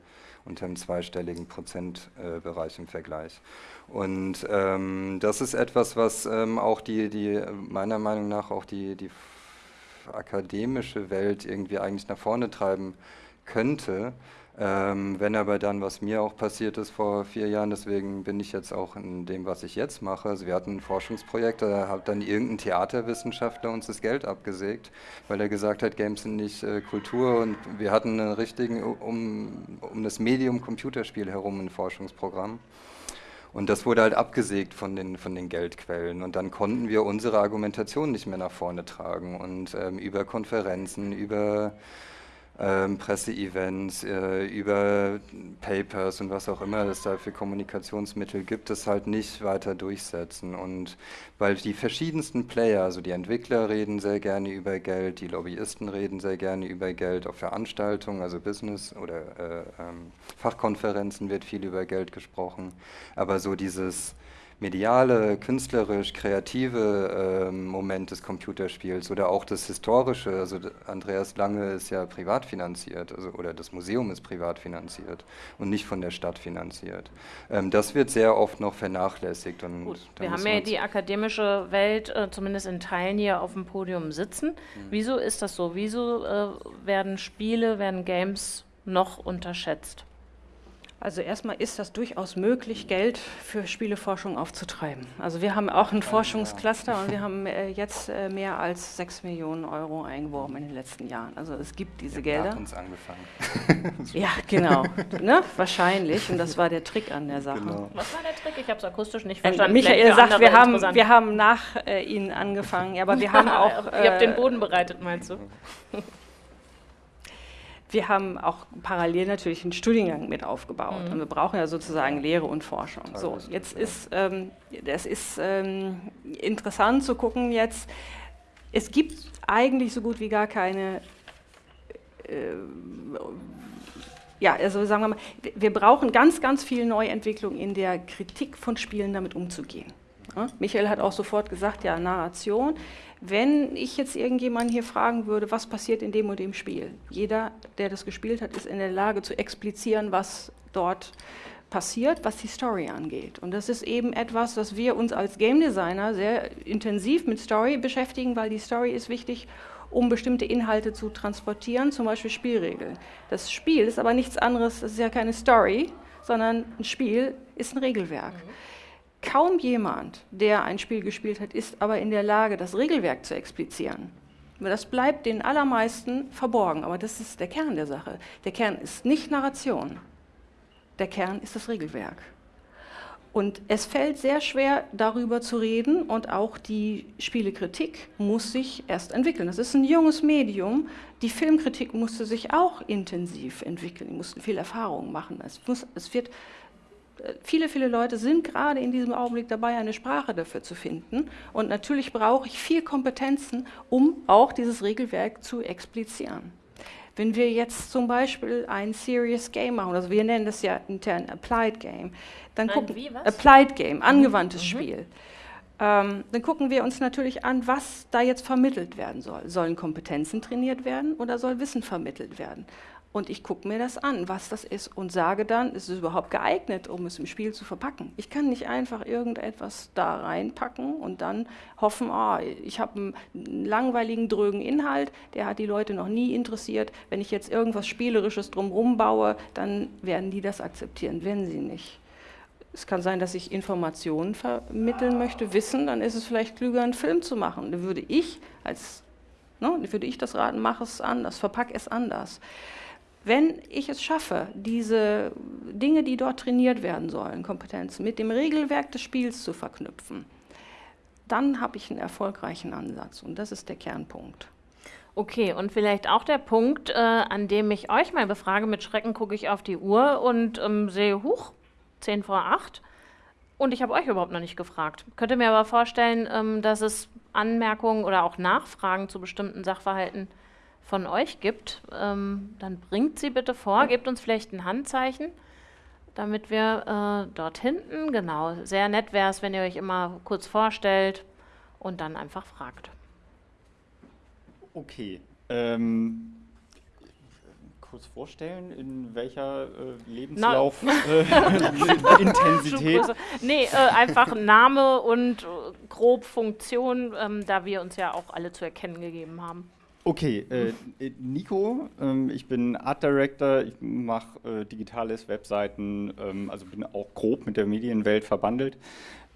unter einem zweistelligen Prozentbereich im Vergleich. Und ähm, das ist etwas, was ähm, auch die, die, meiner Meinung nach auch die, die akademische Welt irgendwie eigentlich nach vorne treiben könnte. Ähm, wenn aber dann, was mir auch passiert ist vor vier Jahren, deswegen bin ich jetzt auch in dem, was ich jetzt mache. Also wir hatten ein Forschungsprojekt, da hat dann irgendein Theaterwissenschaftler uns das Geld abgesägt, weil er gesagt hat, Games sind nicht äh, Kultur und wir hatten einen richtigen, um, um das Medium Computerspiel herum ein Forschungsprogramm. Und das wurde halt abgesägt von den, von den Geldquellen. Und dann konnten wir unsere Argumentation nicht mehr nach vorne tragen. Und ähm, über Konferenzen, über ähm, Presseevents, äh, über Papers und was auch immer es da für Kommunikationsmittel gibt, es halt nicht weiter durchsetzen. Und weil die verschiedensten Player, also die Entwickler reden sehr gerne über Geld, die Lobbyisten reden sehr gerne über Geld, auf Veranstaltungen, also Business oder äh, ähm, Fachkonferenzen wird viel über Geld gesprochen, aber so dieses mediale, künstlerisch, kreative äh, Moment des Computerspiels oder auch das historische, also Andreas Lange ist ja privat finanziert, also, oder das Museum ist privat finanziert und nicht von der Stadt finanziert. Ähm, das wird sehr oft noch vernachlässigt. Und Gut, wir haben ja die akademische Welt äh, zumindest in Teilen hier auf dem Podium sitzen. Mhm. Wieso ist das so? Wieso äh, werden Spiele, werden Games noch unterschätzt? Also erstmal ist das durchaus möglich, Geld für Spieleforschung aufzutreiben. Also wir haben auch ein Forschungscluster und wir haben äh, jetzt äh, mehr als 6 Millionen Euro eingeworben in den letzten Jahren. Also es gibt diese wir Gelder. uns angefangen. ja, genau. ne? Wahrscheinlich. Und das war der Trick an der Sache. Genau. Was war der Trick? Ich habe es akustisch nicht ähm, verstanden. Michael sagt, wir haben, wir haben nach äh, Ihnen angefangen. Aber wir haben auch... Ihr habt den Boden bereitet, meinst du? Wir haben auch parallel natürlich einen Studiengang mit aufgebaut. Mhm. Und wir brauchen ja sozusagen Lehre und Forschung. So, jetzt ist ähm, das ist ähm, interessant zu gucken jetzt. Es gibt eigentlich so gut wie gar keine äh, ja, also sagen wir mal, wir brauchen ganz, ganz viel Neuentwicklung in der Kritik von Spielen, damit umzugehen. Ja? Michael hat auch sofort gesagt, ja, Narration. Wenn ich jetzt irgendjemanden hier fragen würde, was passiert in dem und dem Spiel, jeder, der das gespielt hat, ist in der Lage zu explizieren, was dort passiert, was die Story angeht. Und das ist eben etwas, dass wir uns als Game Designer sehr intensiv mit Story beschäftigen, weil die Story ist wichtig, um bestimmte Inhalte zu transportieren, zum Beispiel Spielregeln. Das Spiel ist aber nichts anderes, das ist ja keine Story, sondern ein Spiel ist ein Regelwerk. Mhm. Kaum jemand, der ein Spiel gespielt hat, ist aber in der Lage, das Regelwerk zu explizieren. Das bleibt den allermeisten verborgen, aber das ist der Kern der Sache. Der Kern ist nicht Narration, der Kern ist das Regelwerk. Und es fällt sehr schwer, darüber zu reden und auch die Spielekritik muss sich erst entwickeln. Das ist ein junges Medium. Die Filmkritik musste sich auch intensiv entwickeln, die mussten viel Erfahrung machen. Es, muss, es wird viele, viele Leute sind gerade in diesem Augenblick dabei, eine Sprache dafür zu finden. Und natürlich brauche ich viel Kompetenzen, um auch dieses Regelwerk zu explizieren. Wenn wir jetzt zum Beispiel ein Serious Game machen, also wir nennen das ja intern Applied Game, dann ein gucken, wie, Applied Game, angewandtes mhm. Spiel. Ähm, dann gucken wir uns natürlich an, was da jetzt vermittelt werden soll. Sollen Kompetenzen trainiert werden oder soll Wissen vermittelt werden? Und ich gucke mir das an, was das ist und sage dann, ist es überhaupt geeignet, um es im Spiel zu verpacken. Ich kann nicht einfach irgendetwas da reinpacken und dann hoffen, oh, ich habe einen langweiligen, drögen Inhalt, der hat die Leute noch nie interessiert. Wenn ich jetzt irgendwas Spielerisches drumherum baue, dann werden die das akzeptieren, wenn sie nicht. Es kann sein, dass ich Informationen vermitteln möchte, Wissen, dann ist es vielleicht klüger, einen Film zu machen. Dann würde ich als, ne, würde ich das raten, mach es anders, verpack es anders. Wenn ich es schaffe, diese Dinge, die dort trainiert werden sollen, Kompetenzen, mit dem Regelwerk des Spiels zu verknüpfen, dann habe ich einen erfolgreichen Ansatz und das ist der Kernpunkt. Okay, und vielleicht auch der Punkt, äh, an dem ich euch mal befrage, mit Schrecken gucke ich auf die Uhr und ähm, sehe, huch, 10 vor 8 und ich habe euch überhaupt noch nicht gefragt. Könnt ihr mir aber vorstellen, ähm, dass es Anmerkungen oder auch Nachfragen zu bestimmten Sachverhalten von euch gibt, ähm, dann bringt sie bitte vor, gebt uns vielleicht ein Handzeichen, damit wir äh, dort hinten, genau, sehr nett wäre es, wenn ihr euch immer kurz vorstellt und dann einfach fragt. Okay. Ähm, kurz vorstellen, in welcher äh, Lebenslauf äh, Intensität? nee, äh, einfach Name und äh, grob Funktion, ähm, da wir uns ja auch alle zu erkennen gegeben haben. Okay, äh, Nico, ähm, ich bin Art Director, ich mache äh, digitales Webseiten, ähm, also bin auch grob mit der Medienwelt verbandelt.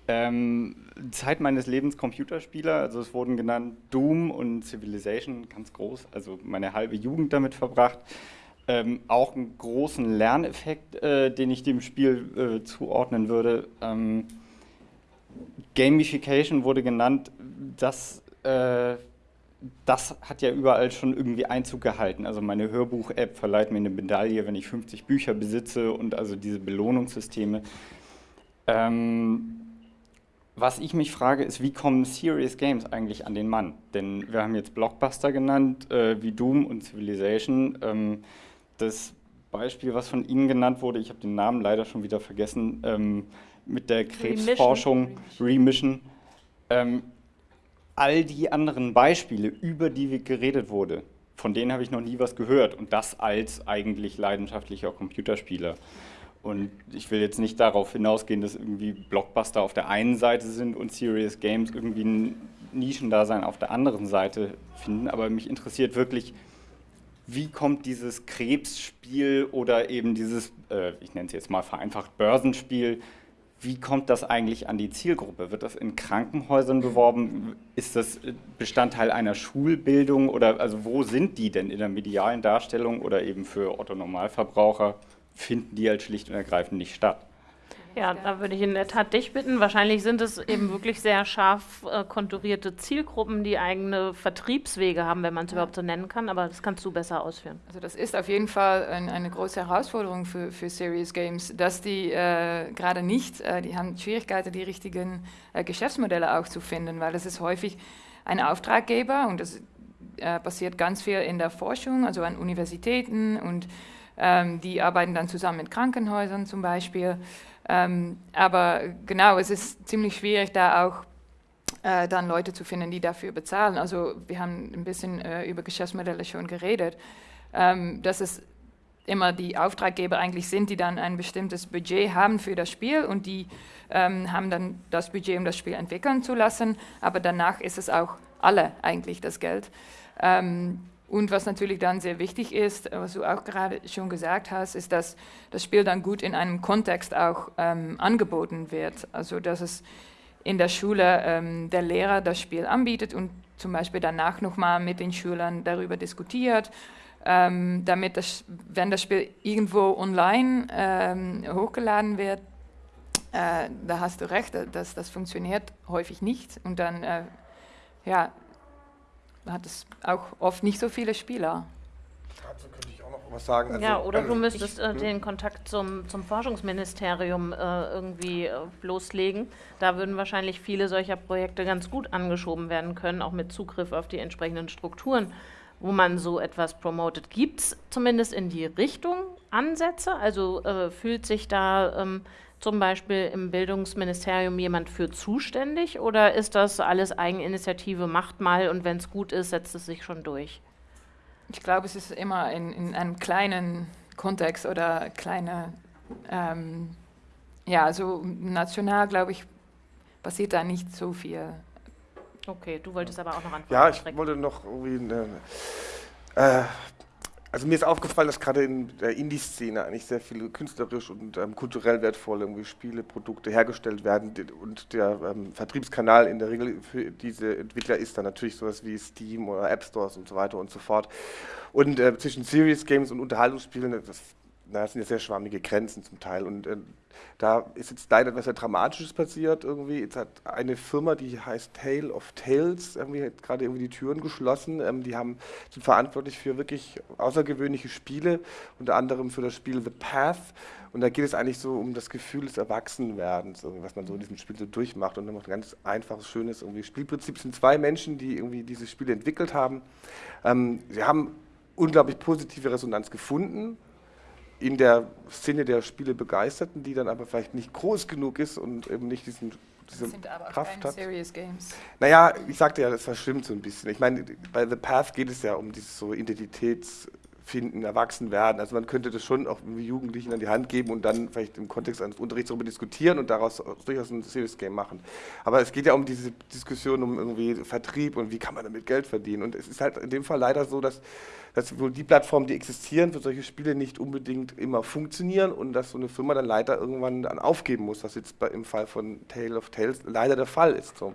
Ähm, Zeit meines Lebens Computerspieler, also es wurden genannt Doom und Civilization, ganz groß, also meine halbe Jugend damit verbracht. Ähm, auch einen großen Lerneffekt, äh, den ich dem Spiel äh, zuordnen würde. Ähm, Gamification wurde genannt, das äh, das hat ja überall schon irgendwie Einzug gehalten. Also meine Hörbuch-App verleiht mir eine Medaille, wenn ich 50 Bücher besitze und also diese Belohnungssysteme. Ähm, was ich mich frage, ist, wie kommen Serious Games eigentlich an den Mann? Denn wir haben jetzt Blockbuster genannt, äh, wie Doom und Civilization. Ähm, das Beispiel, was von Ihnen genannt wurde, ich habe den Namen leider schon wieder vergessen, ähm, mit der Krebsforschung, Remission. Remission ähm, all die anderen Beispiele, über die geredet wurde, von denen habe ich noch nie was gehört und das als eigentlich leidenschaftlicher Computerspieler. Und ich will jetzt nicht darauf hinausgehen, dass irgendwie Blockbuster auf der einen Seite sind und Serious Games irgendwie ein Nischendasein auf der anderen Seite finden, aber mich interessiert wirklich, wie kommt dieses Krebsspiel oder eben dieses, äh, ich nenne es jetzt mal vereinfacht, Börsenspiel wie kommt das eigentlich an die Zielgruppe? Wird das in Krankenhäusern beworben? Ist das Bestandteil einer Schulbildung oder also wo sind die denn in der medialen Darstellung oder eben für Otto Normalverbraucher? Finden die halt schlicht und ergreifend nicht statt? Ja, da würde ich in der Tat dich bitten. Wahrscheinlich sind es eben wirklich sehr scharf äh, konturierte Zielgruppen, die eigene Vertriebswege haben, wenn man es ja. überhaupt so nennen kann. Aber das kannst du besser ausführen. Also das ist auf jeden Fall ein, eine große Herausforderung für, für Serious Games, dass die äh, gerade nicht, äh, die haben Schwierigkeiten, die richtigen äh, Geschäftsmodelle auch zu finden, weil das ist häufig ein Auftraggeber und das äh, passiert ganz viel in der Forschung, also an Universitäten und ähm, die arbeiten dann zusammen mit Krankenhäusern zum Beispiel. Ähm, aber genau, es ist ziemlich schwierig, da auch äh, dann Leute zu finden, die dafür bezahlen. Also wir haben ein bisschen äh, über Geschäftsmodelle schon geredet, ähm, dass es immer die Auftraggeber eigentlich sind, die dann ein bestimmtes Budget haben für das Spiel und die ähm, haben dann das Budget, um das Spiel entwickeln zu lassen, aber danach ist es auch alle eigentlich das Geld. Ähm, und was natürlich dann sehr wichtig ist, was du auch gerade schon gesagt hast, ist, dass das Spiel dann gut in einem Kontext auch ähm, angeboten wird. Also dass es in der Schule ähm, der Lehrer das Spiel anbietet und zum Beispiel danach nochmal mit den Schülern darüber diskutiert, ähm, damit das, wenn das Spiel irgendwo online ähm, hochgeladen wird, äh, da hast du recht, dass das funktioniert häufig nicht und dann äh, ja, hat es auch oft nicht so viele Spieler. Dazu könnte ich auch noch was sagen. Also, ja, oder du müsstest äh, den Kontakt zum, zum Forschungsministerium äh, irgendwie äh, loslegen. Da würden wahrscheinlich viele solcher Projekte ganz gut angeschoben werden können, auch mit Zugriff auf die entsprechenden Strukturen, wo man so etwas promotet. Gibt es zumindest in die Richtung Ansätze? Also äh, fühlt sich da ähm, zum Beispiel im Bildungsministerium jemand für zuständig oder ist das alles Eigeninitiative, macht mal und wenn es gut ist, setzt es sich schon durch? Ich glaube, es ist immer in, in einem kleinen Kontext oder kleine, ähm, ja, also national, glaube ich, passiert da nicht so viel. Okay, du wolltest aber auch noch antworten. Ja, ich wollte noch irgendwie eine, äh, also mir ist aufgefallen, dass gerade in der Indie-Szene eigentlich sehr viele künstlerisch und ähm, kulturell wertvolle Spiele, Produkte hergestellt werden und der ähm, Vertriebskanal in der Regel für diese Entwickler ist dann natürlich sowas wie Steam oder App Stores und so weiter und so fort. Und äh, zwischen Serious Games und Unterhaltungsspielen, das, das sind ja sehr schwammige Grenzen zum Teil und äh, da ist jetzt leider etwas sehr Dramatisches passiert. Irgendwie jetzt hat eine Firma, die heißt Tale of Tales, irgendwie hat gerade irgendwie die Türen geschlossen. Ähm, die haben, sind verantwortlich für wirklich außergewöhnliche Spiele, unter anderem für das Spiel The Path. Und da geht es eigentlich so um das Gefühl des Erwachsenwerdens, was man so in diesem Spiel so durchmacht. Und dann macht ein ganz einfaches, schönes irgendwie Spielprinzip. Es sind zwei Menschen, die irgendwie dieses Spiel entwickelt haben. Ähm, sie haben unglaublich positive Resonanz gefunden in der Szene der Spiele Begeisterten, die dann aber vielleicht nicht groß genug ist und eben nicht diesen diese sind aber Kraft keine hat. Serious Games. Naja, ich sagte ja, das verschwimmt so ein bisschen. Ich meine, bei The Path geht es ja um dieses so Identitätsfinden, Erwachsenwerden. Also man könnte das schon auch Jugendlichen an die Hand geben und dann vielleicht im Kontext eines Unterrichts darüber diskutieren und daraus durchaus ein Serious Game machen. Aber es geht ja um diese Diskussion um irgendwie Vertrieb und wie kann man damit Geld verdienen. Und es ist halt in dem Fall leider so, dass dass wohl die Plattformen, die existieren für solche Spiele, nicht unbedingt immer funktionieren und dass so eine Firma dann leider irgendwann dann aufgeben muss, was jetzt bei, im Fall von Tale of Tales leider der Fall ist. So.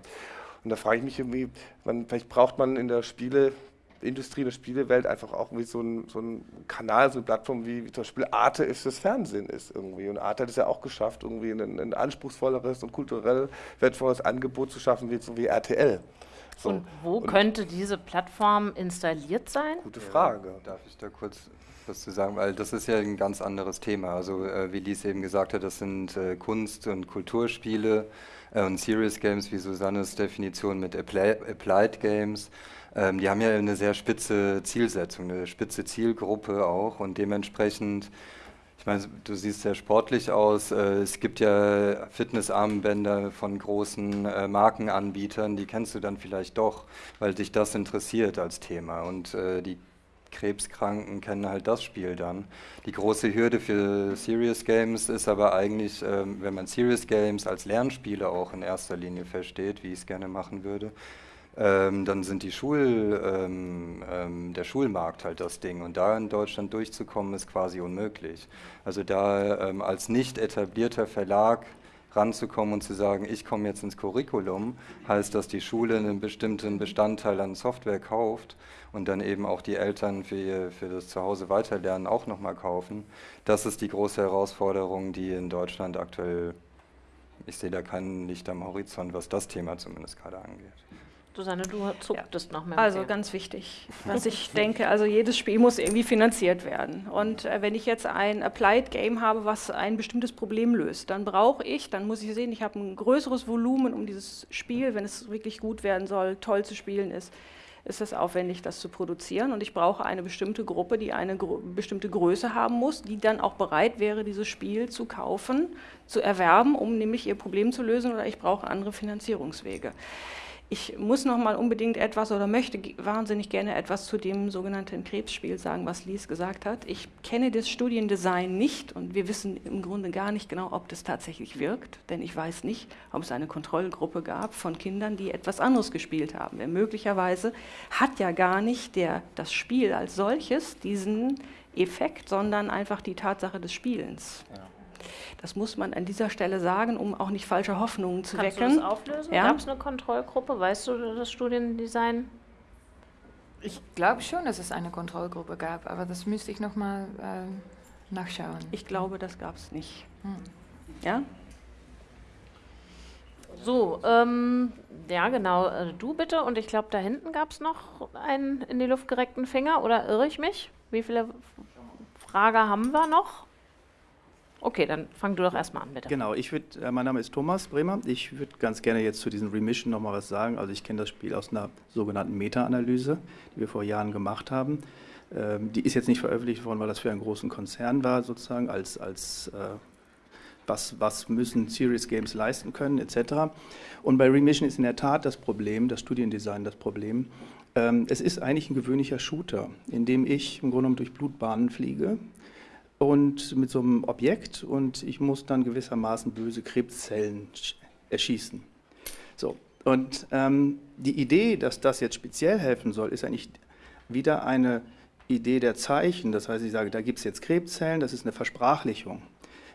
Und da frage ich mich irgendwie, man, vielleicht braucht man in der Spieleindustrie, in der Spielewelt einfach auch irgendwie so einen so Kanal, so eine Plattform wie, wie zum Beispiel Arte ist das Fernsehen ist irgendwie. Und Arte hat es ja auch geschafft, irgendwie ein, ein anspruchsvolleres und kulturell wertvolles Angebot zu schaffen, wie, so wie RTL. So. Und wo und könnte diese Plattform installiert sein? Gute Frage. Ja, darf ich da kurz was zu sagen? Weil das ist ja ein ganz anderes Thema. Also äh, wie Lies eben gesagt hat, das sind äh, Kunst- und Kulturspiele äh, und Serious Games, wie Susannes Definition mit Apply Applied Games. Ähm, die haben ja eine sehr spitze Zielsetzung, eine spitze Zielgruppe auch und dementsprechend ich meine, du siehst sehr sportlich aus. Äh, es gibt ja Fitnessarmbänder von großen äh, Markenanbietern, die kennst du dann vielleicht doch, weil dich das interessiert als Thema. Und äh, die Krebskranken kennen halt das Spiel dann. Die große Hürde für Serious Games ist aber eigentlich, ähm, wenn man Serious Games als Lernspiele auch in erster Linie versteht, wie ich es gerne machen würde, ähm, dann sind die Schul, ähm, ähm, der Schulmarkt halt das Ding. Und da in Deutschland durchzukommen, ist quasi unmöglich. Also da ähm, als nicht etablierter Verlag ranzukommen und zu sagen, ich komme jetzt ins Curriculum, heißt, dass die Schule einen bestimmten Bestandteil an Software kauft und dann eben auch die Eltern für, für das Zuhause weiterlernen auch nochmal kaufen. Das ist die große Herausforderung, die in Deutschland aktuell, ich sehe da kein Licht am Horizont, was das Thema zumindest gerade angeht. Susanne, du zucktest ja. noch mehr. Also ganz wichtig, was ich denke, also jedes Spiel muss irgendwie finanziert werden. Und äh, wenn ich jetzt ein Applied Game habe, was ein bestimmtes Problem löst, dann brauche ich, dann muss ich sehen, ich habe ein größeres Volumen, um dieses Spiel, wenn es wirklich gut werden soll, toll zu spielen ist, ist es aufwendig, das zu produzieren. Und ich brauche eine bestimmte Gruppe, die eine gro bestimmte Größe haben muss, die dann auch bereit wäre, dieses Spiel zu kaufen, zu erwerben, um nämlich ihr Problem zu lösen, oder ich brauche andere Finanzierungswege. Ich muss noch mal unbedingt etwas oder möchte wahnsinnig gerne etwas zu dem sogenannten Krebsspiel sagen, was Lies gesagt hat. Ich kenne das Studiendesign nicht und wir wissen im Grunde gar nicht genau, ob das tatsächlich wirkt, denn ich weiß nicht, ob es eine Kontrollgruppe gab von Kindern, die etwas anderes gespielt haben. Denn möglicherweise hat ja gar nicht der, das Spiel als solches diesen Effekt, sondern einfach die Tatsache des Spielens. Ja. Das muss man an dieser Stelle sagen, um auch nicht falsche Hoffnungen zu Kannst wecken. Kannst du das auflösen? Ja? Gab es eine Kontrollgruppe? Weißt du das Studiendesign? Ich glaube schon, dass es eine Kontrollgruppe gab, aber das müsste ich nochmal äh, nachschauen. Ich glaube, das gab es nicht. Hm. Ja? So, ähm, ja genau, äh, du bitte. Und ich glaube, da hinten gab es noch einen in die Luft gereckten Finger, oder irre ich mich? Wie viele Fragen haben wir noch? Okay, dann fang du doch erstmal an, bitte. Genau, ich würde, äh, mein Name ist Thomas Bremer. Ich würde ganz gerne jetzt zu diesen Remission nochmal was sagen. Also ich kenne das Spiel aus einer sogenannten Meta-Analyse, die wir vor Jahren gemacht haben. Ähm, die ist jetzt nicht veröffentlicht worden, weil das für einen großen Konzern war, sozusagen, als, als äh, was, was müssen Serious Games leisten können, etc. Und bei Remission ist in der Tat das Problem, das Studiendesign das Problem. Ähm, es ist eigentlich ein gewöhnlicher Shooter, in dem ich im Grunde genommen durch Blutbahnen fliege und mit so einem Objekt und ich muss dann gewissermaßen böse Krebszellen erschießen. So, und ähm, die Idee, dass das jetzt speziell helfen soll, ist eigentlich wieder eine Idee der Zeichen. Das heißt, ich sage, da gibt es jetzt Krebszellen, das ist eine Versprachlichung.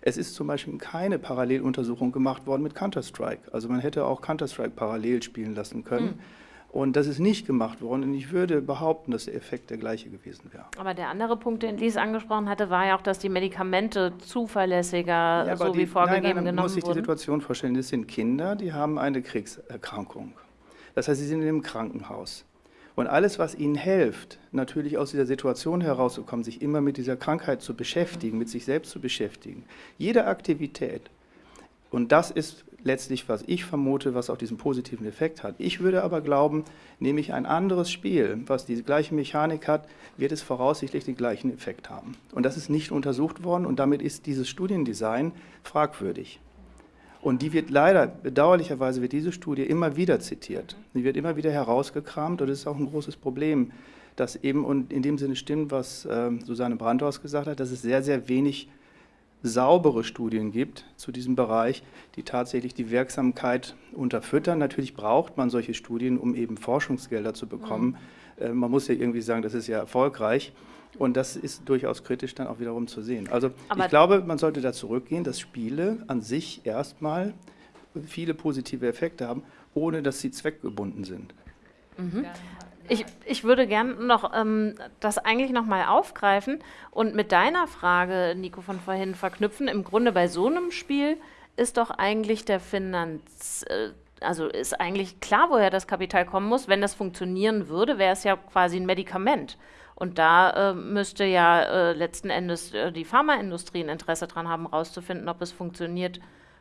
Es ist zum Beispiel keine Paralleluntersuchung gemacht worden mit Counter-Strike. Also man hätte auch Counter-Strike parallel spielen lassen können. Mhm. Und das ist nicht gemacht worden. Und ich würde behaupten, dass der Effekt der gleiche gewesen wäre. Aber der andere Punkt, den Lies angesprochen hatte, war ja auch, dass die Medikamente zuverlässiger, ja, so die, wie vorgegeben, nein, nein, genommen muss sich die Situation vorstellen. Das sind Kinder, die haben eine Kriegserkrankung. Das heißt, sie sind in einem Krankenhaus. Und alles, was ihnen hilft, natürlich aus dieser Situation herauszukommen, sich immer mit dieser Krankheit zu beschäftigen, mit sich selbst zu beschäftigen, jede Aktivität, und das ist letztlich, was ich vermute, was auch diesen positiven Effekt hat. Ich würde aber glauben, nehme ich ein anderes Spiel, was die gleiche Mechanik hat, wird es voraussichtlich den gleichen Effekt haben. Und das ist nicht untersucht worden und damit ist dieses Studiendesign fragwürdig. Und die wird leider, bedauerlicherweise wird diese Studie immer wieder zitiert. Sie wird immer wieder herausgekramt und das ist auch ein großes Problem, dass eben, und in dem Sinne stimmt, was äh, Susanne Brandhaus gesagt hat, dass es sehr, sehr wenig saubere Studien gibt zu diesem Bereich, die tatsächlich die Wirksamkeit unterfüttern. Natürlich braucht man solche Studien, um eben Forschungsgelder zu bekommen. Mhm. Äh, man muss ja irgendwie sagen, das ist ja erfolgreich. Und das ist durchaus kritisch dann auch wiederum zu sehen. Also Aber ich glaube, man sollte da zurückgehen, dass Spiele an sich erstmal viele positive Effekte haben, ohne dass sie zweckgebunden sind. Mhm. Ich, ich würde gerne noch ähm, das eigentlich nochmal aufgreifen und mit deiner Frage, Nico, von vorhin verknüpfen. Im Grunde bei so einem Spiel ist doch eigentlich der Finanz, äh, also ist eigentlich klar, woher das Kapital kommen muss. Wenn das funktionieren würde, wäre es ja quasi ein Medikament. Und da äh, müsste ja äh, letzten Endes äh, die Pharmaindustrie ein Interesse daran haben, herauszufinden, ob es funktioniert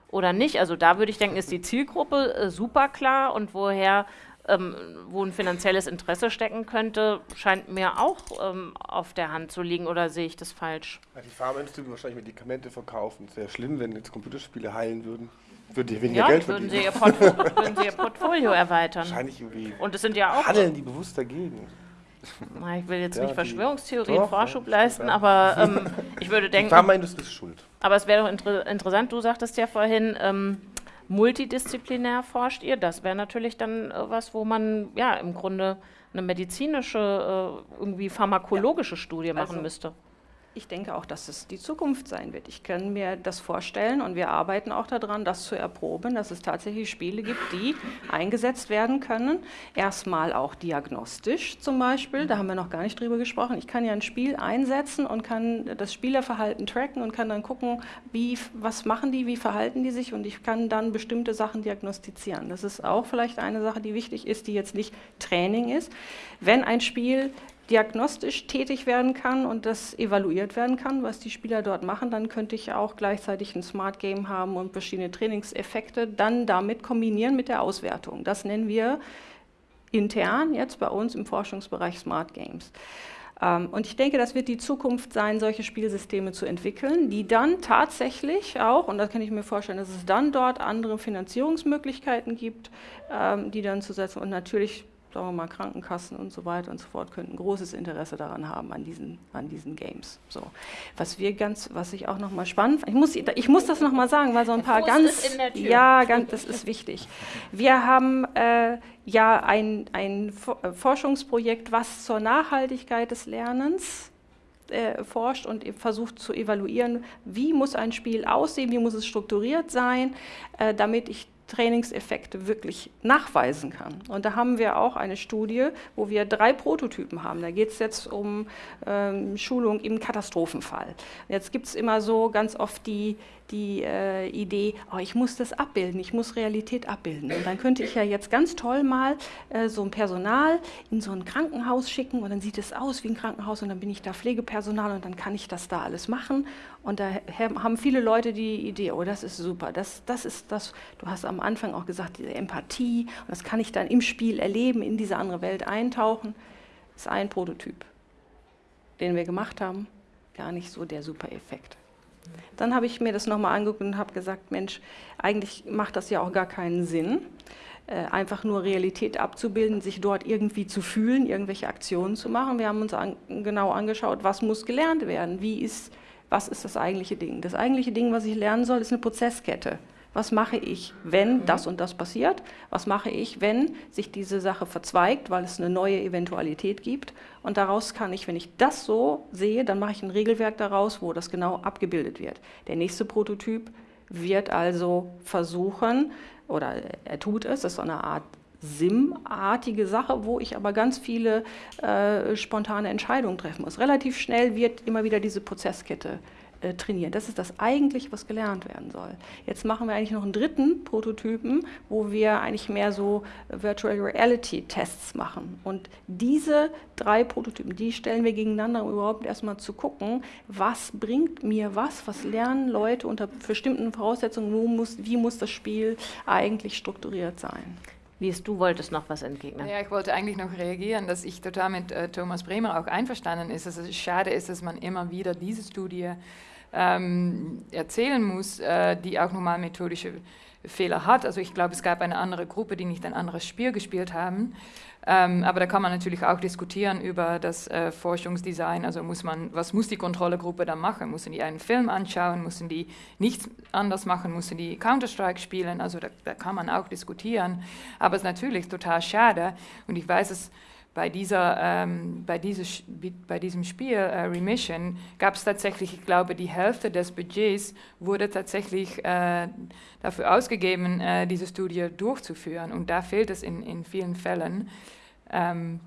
oder nicht. Also da würde ich denken, ist die Zielgruppe äh, super klar und woher, ähm, wo ein finanzielles Interesse stecken könnte, scheint mir auch ähm, auf der Hand zu liegen oder sehe ich das falsch? Ja, die Pharmaindustrie würde wahrscheinlich Medikamente verkaufen. Sehr schlimm, wenn jetzt Computerspiele heilen würden. Würden die weniger ja, Geld würden sie, würden sie ihr Portfolio erweitern. Wahrscheinlich irgendwie. Und es sind ja auch. Handeln die bewusst dagegen. Ich will jetzt ja, nicht Verschwörungstheorien Vorschub ja, leisten, aber ähm, ich würde denken. Die Pharmaindustrie ist schuld. Aber es wäre doch inter interessant, du sagtest ja vorhin, ähm, multidisziplinär forscht ihr. Das wäre natürlich dann äh, was, wo man ja im Grunde eine medizinische, äh, irgendwie pharmakologische Studie machen also, müsste. Ich denke auch, dass es die Zukunft sein wird. Ich kann mir das vorstellen und wir arbeiten auch daran, das zu erproben, dass es tatsächlich Spiele gibt, die eingesetzt werden können. Erstmal auch diagnostisch zum Beispiel, da haben wir noch gar nicht drüber gesprochen. Ich kann ja ein Spiel einsetzen und kann das Spielerverhalten tracken und kann dann gucken, wie, was machen die, wie verhalten die sich und ich kann dann bestimmte Sachen diagnostizieren. Das ist auch vielleicht eine Sache, die wichtig ist, die jetzt nicht Training ist. Wenn ein Spiel diagnostisch tätig werden kann und das evaluiert werden kann, was die Spieler dort machen, dann könnte ich auch gleichzeitig ein Smart Game haben und verschiedene Trainingseffekte dann damit kombinieren mit der Auswertung. Das nennen wir intern jetzt bei uns im Forschungsbereich Smart Games. Ähm, und ich denke, das wird die Zukunft sein, solche Spielsysteme zu entwickeln, die dann tatsächlich auch, und da kann ich mir vorstellen, dass es dann dort andere Finanzierungsmöglichkeiten gibt, ähm, die dann zu setzen und natürlich sagen wir mal, Krankenkassen und so weiter und so fort könnten großes Interesse daran haben, an diesen, an diesen Games. So. Was wir ganz, was ich auch nochmal spannend ich muss, ich muss das nochmal sagen, weil so ein paar ganz, ja, ganz, das ist wichtig. Wir haben äh, ja ein, ein äh, Forschungsprojekt, was zur Nachhaltigkeit des Lernens äh, forscht und versucht zu evaluieren, wie muss ein Spiel aussehen, wie muss es strukturiert sein, äh, damit ich Trainingseffekte wirklich nachweisen kann. Und da haben wir auch eine Studie, wo wir drei Prototypen haben. Da geht es jetzt um ähm, Schulung im Katastrophenfall. Jetzt gibt es immer so ganz oft die, die äh, Idee, oh, ich muss das abbilden, ich muss Realität abbilden. Und dann könnte ich ja jetzt ganz toll mal äh, so ein Personal in so ein Krankenhaus schicken und dann sieht es aus wie ein Krankenhaus und dann bin ich da Pflegepersonal und dann kann ich das da alles machen. Und da haben viele Leute die Idee, oh, das ist super, das, das ist das, du hast am Anfang auch gesagt, diese Empathie, und das kann ich dann im Spiel erleben, in diese andere Welt eintauchen. Ist ein Prototyp, den wir gemacht haben, gar nicht so der super Effekt. Dann habe ich mir das nochmal angeguckt und habe gesagt, Mensch, eigentlich macht das ja auch gar keinen Sinn, äh, einfach nur Realität abzubilden, sich dort irgendwie zu fühlen, irgendwelche Aktionen zu machen. Wir haben uns an, genau angeschaut, was muss gelernt werden, wie ist, was ist das eigentliche Ding. Das eigentliche Ding, was ich lernen soll, ist eine Prozesskette. Was mache ich, wenn das und das passiert? Was mache ich, wenn sich diese Sache verzweigt, weil es eine neue Eventualität gibt? Und daraus kann ich, wenn ich das so sehe, dann mache ich ein Regelwerk daraus, wo das genau abgebildet wird. Der nächste Prototyp wird also versuchen, oder er tut es, das ist so eine Art SIM-artige Sache, wo ich aber ganz viele äh, spontane Entscheidungen treffen muss. Relativ schnell wird immer wieder diese Prozesskette äh, trainieren. Das ist das eigentlich, was gelernt werden soll. Jetzt machen wir eigentlich noch einen dritten Prototypen, wo wir eigentlich mehr so Virtual Reality Tests machen. Und diese drei Prototypen, die stellen wir gegeneinander, um überhaupt erstmal zu gucken, was bringt mir was, was lernen Leute unter bestimmten Voraussetzungen, wo muss, wie muss das Spiel eigentlich strukturiert sein. Lies, du wolltest noch was entgegnen. Ja, ich wollte eigentlich noch reagieren, dass ich total mit äh, Thomas Bremer auch einverstanden ist, dass es schade ist, dass man immer wieder diese Studie ähm, erzählen muss, äh, die auch nochmal methodische Fehler hat. Also ich glaube, es gab eine andere Gruppe, die nicht ein anderes Spiel gespielt haben. Ähm, aber da kann man natürlich auch diskutieren über das äh, Forschungsdesign. Also muss man, was muss die Kontrollegruppe dann machen? Müssen die einen Film anschauen? Müssen die nichts anders machen? Müssen die Counter-Strike spielen? Also da, da, kann man auch diskutieren. Aber es ist natürlich total schade. Und ich weiß es bei, dieser, ähm, bei, dieses, bei diesem Spiel äh, Remission gab es tatsächlich, ich glaube, die Hälfte des Budgets wurde tatsächlich äh, dafür ausgegeben, äh, diese Studie durchzuführen. Und da fehlt es in, in vielen Fällen. Ähm,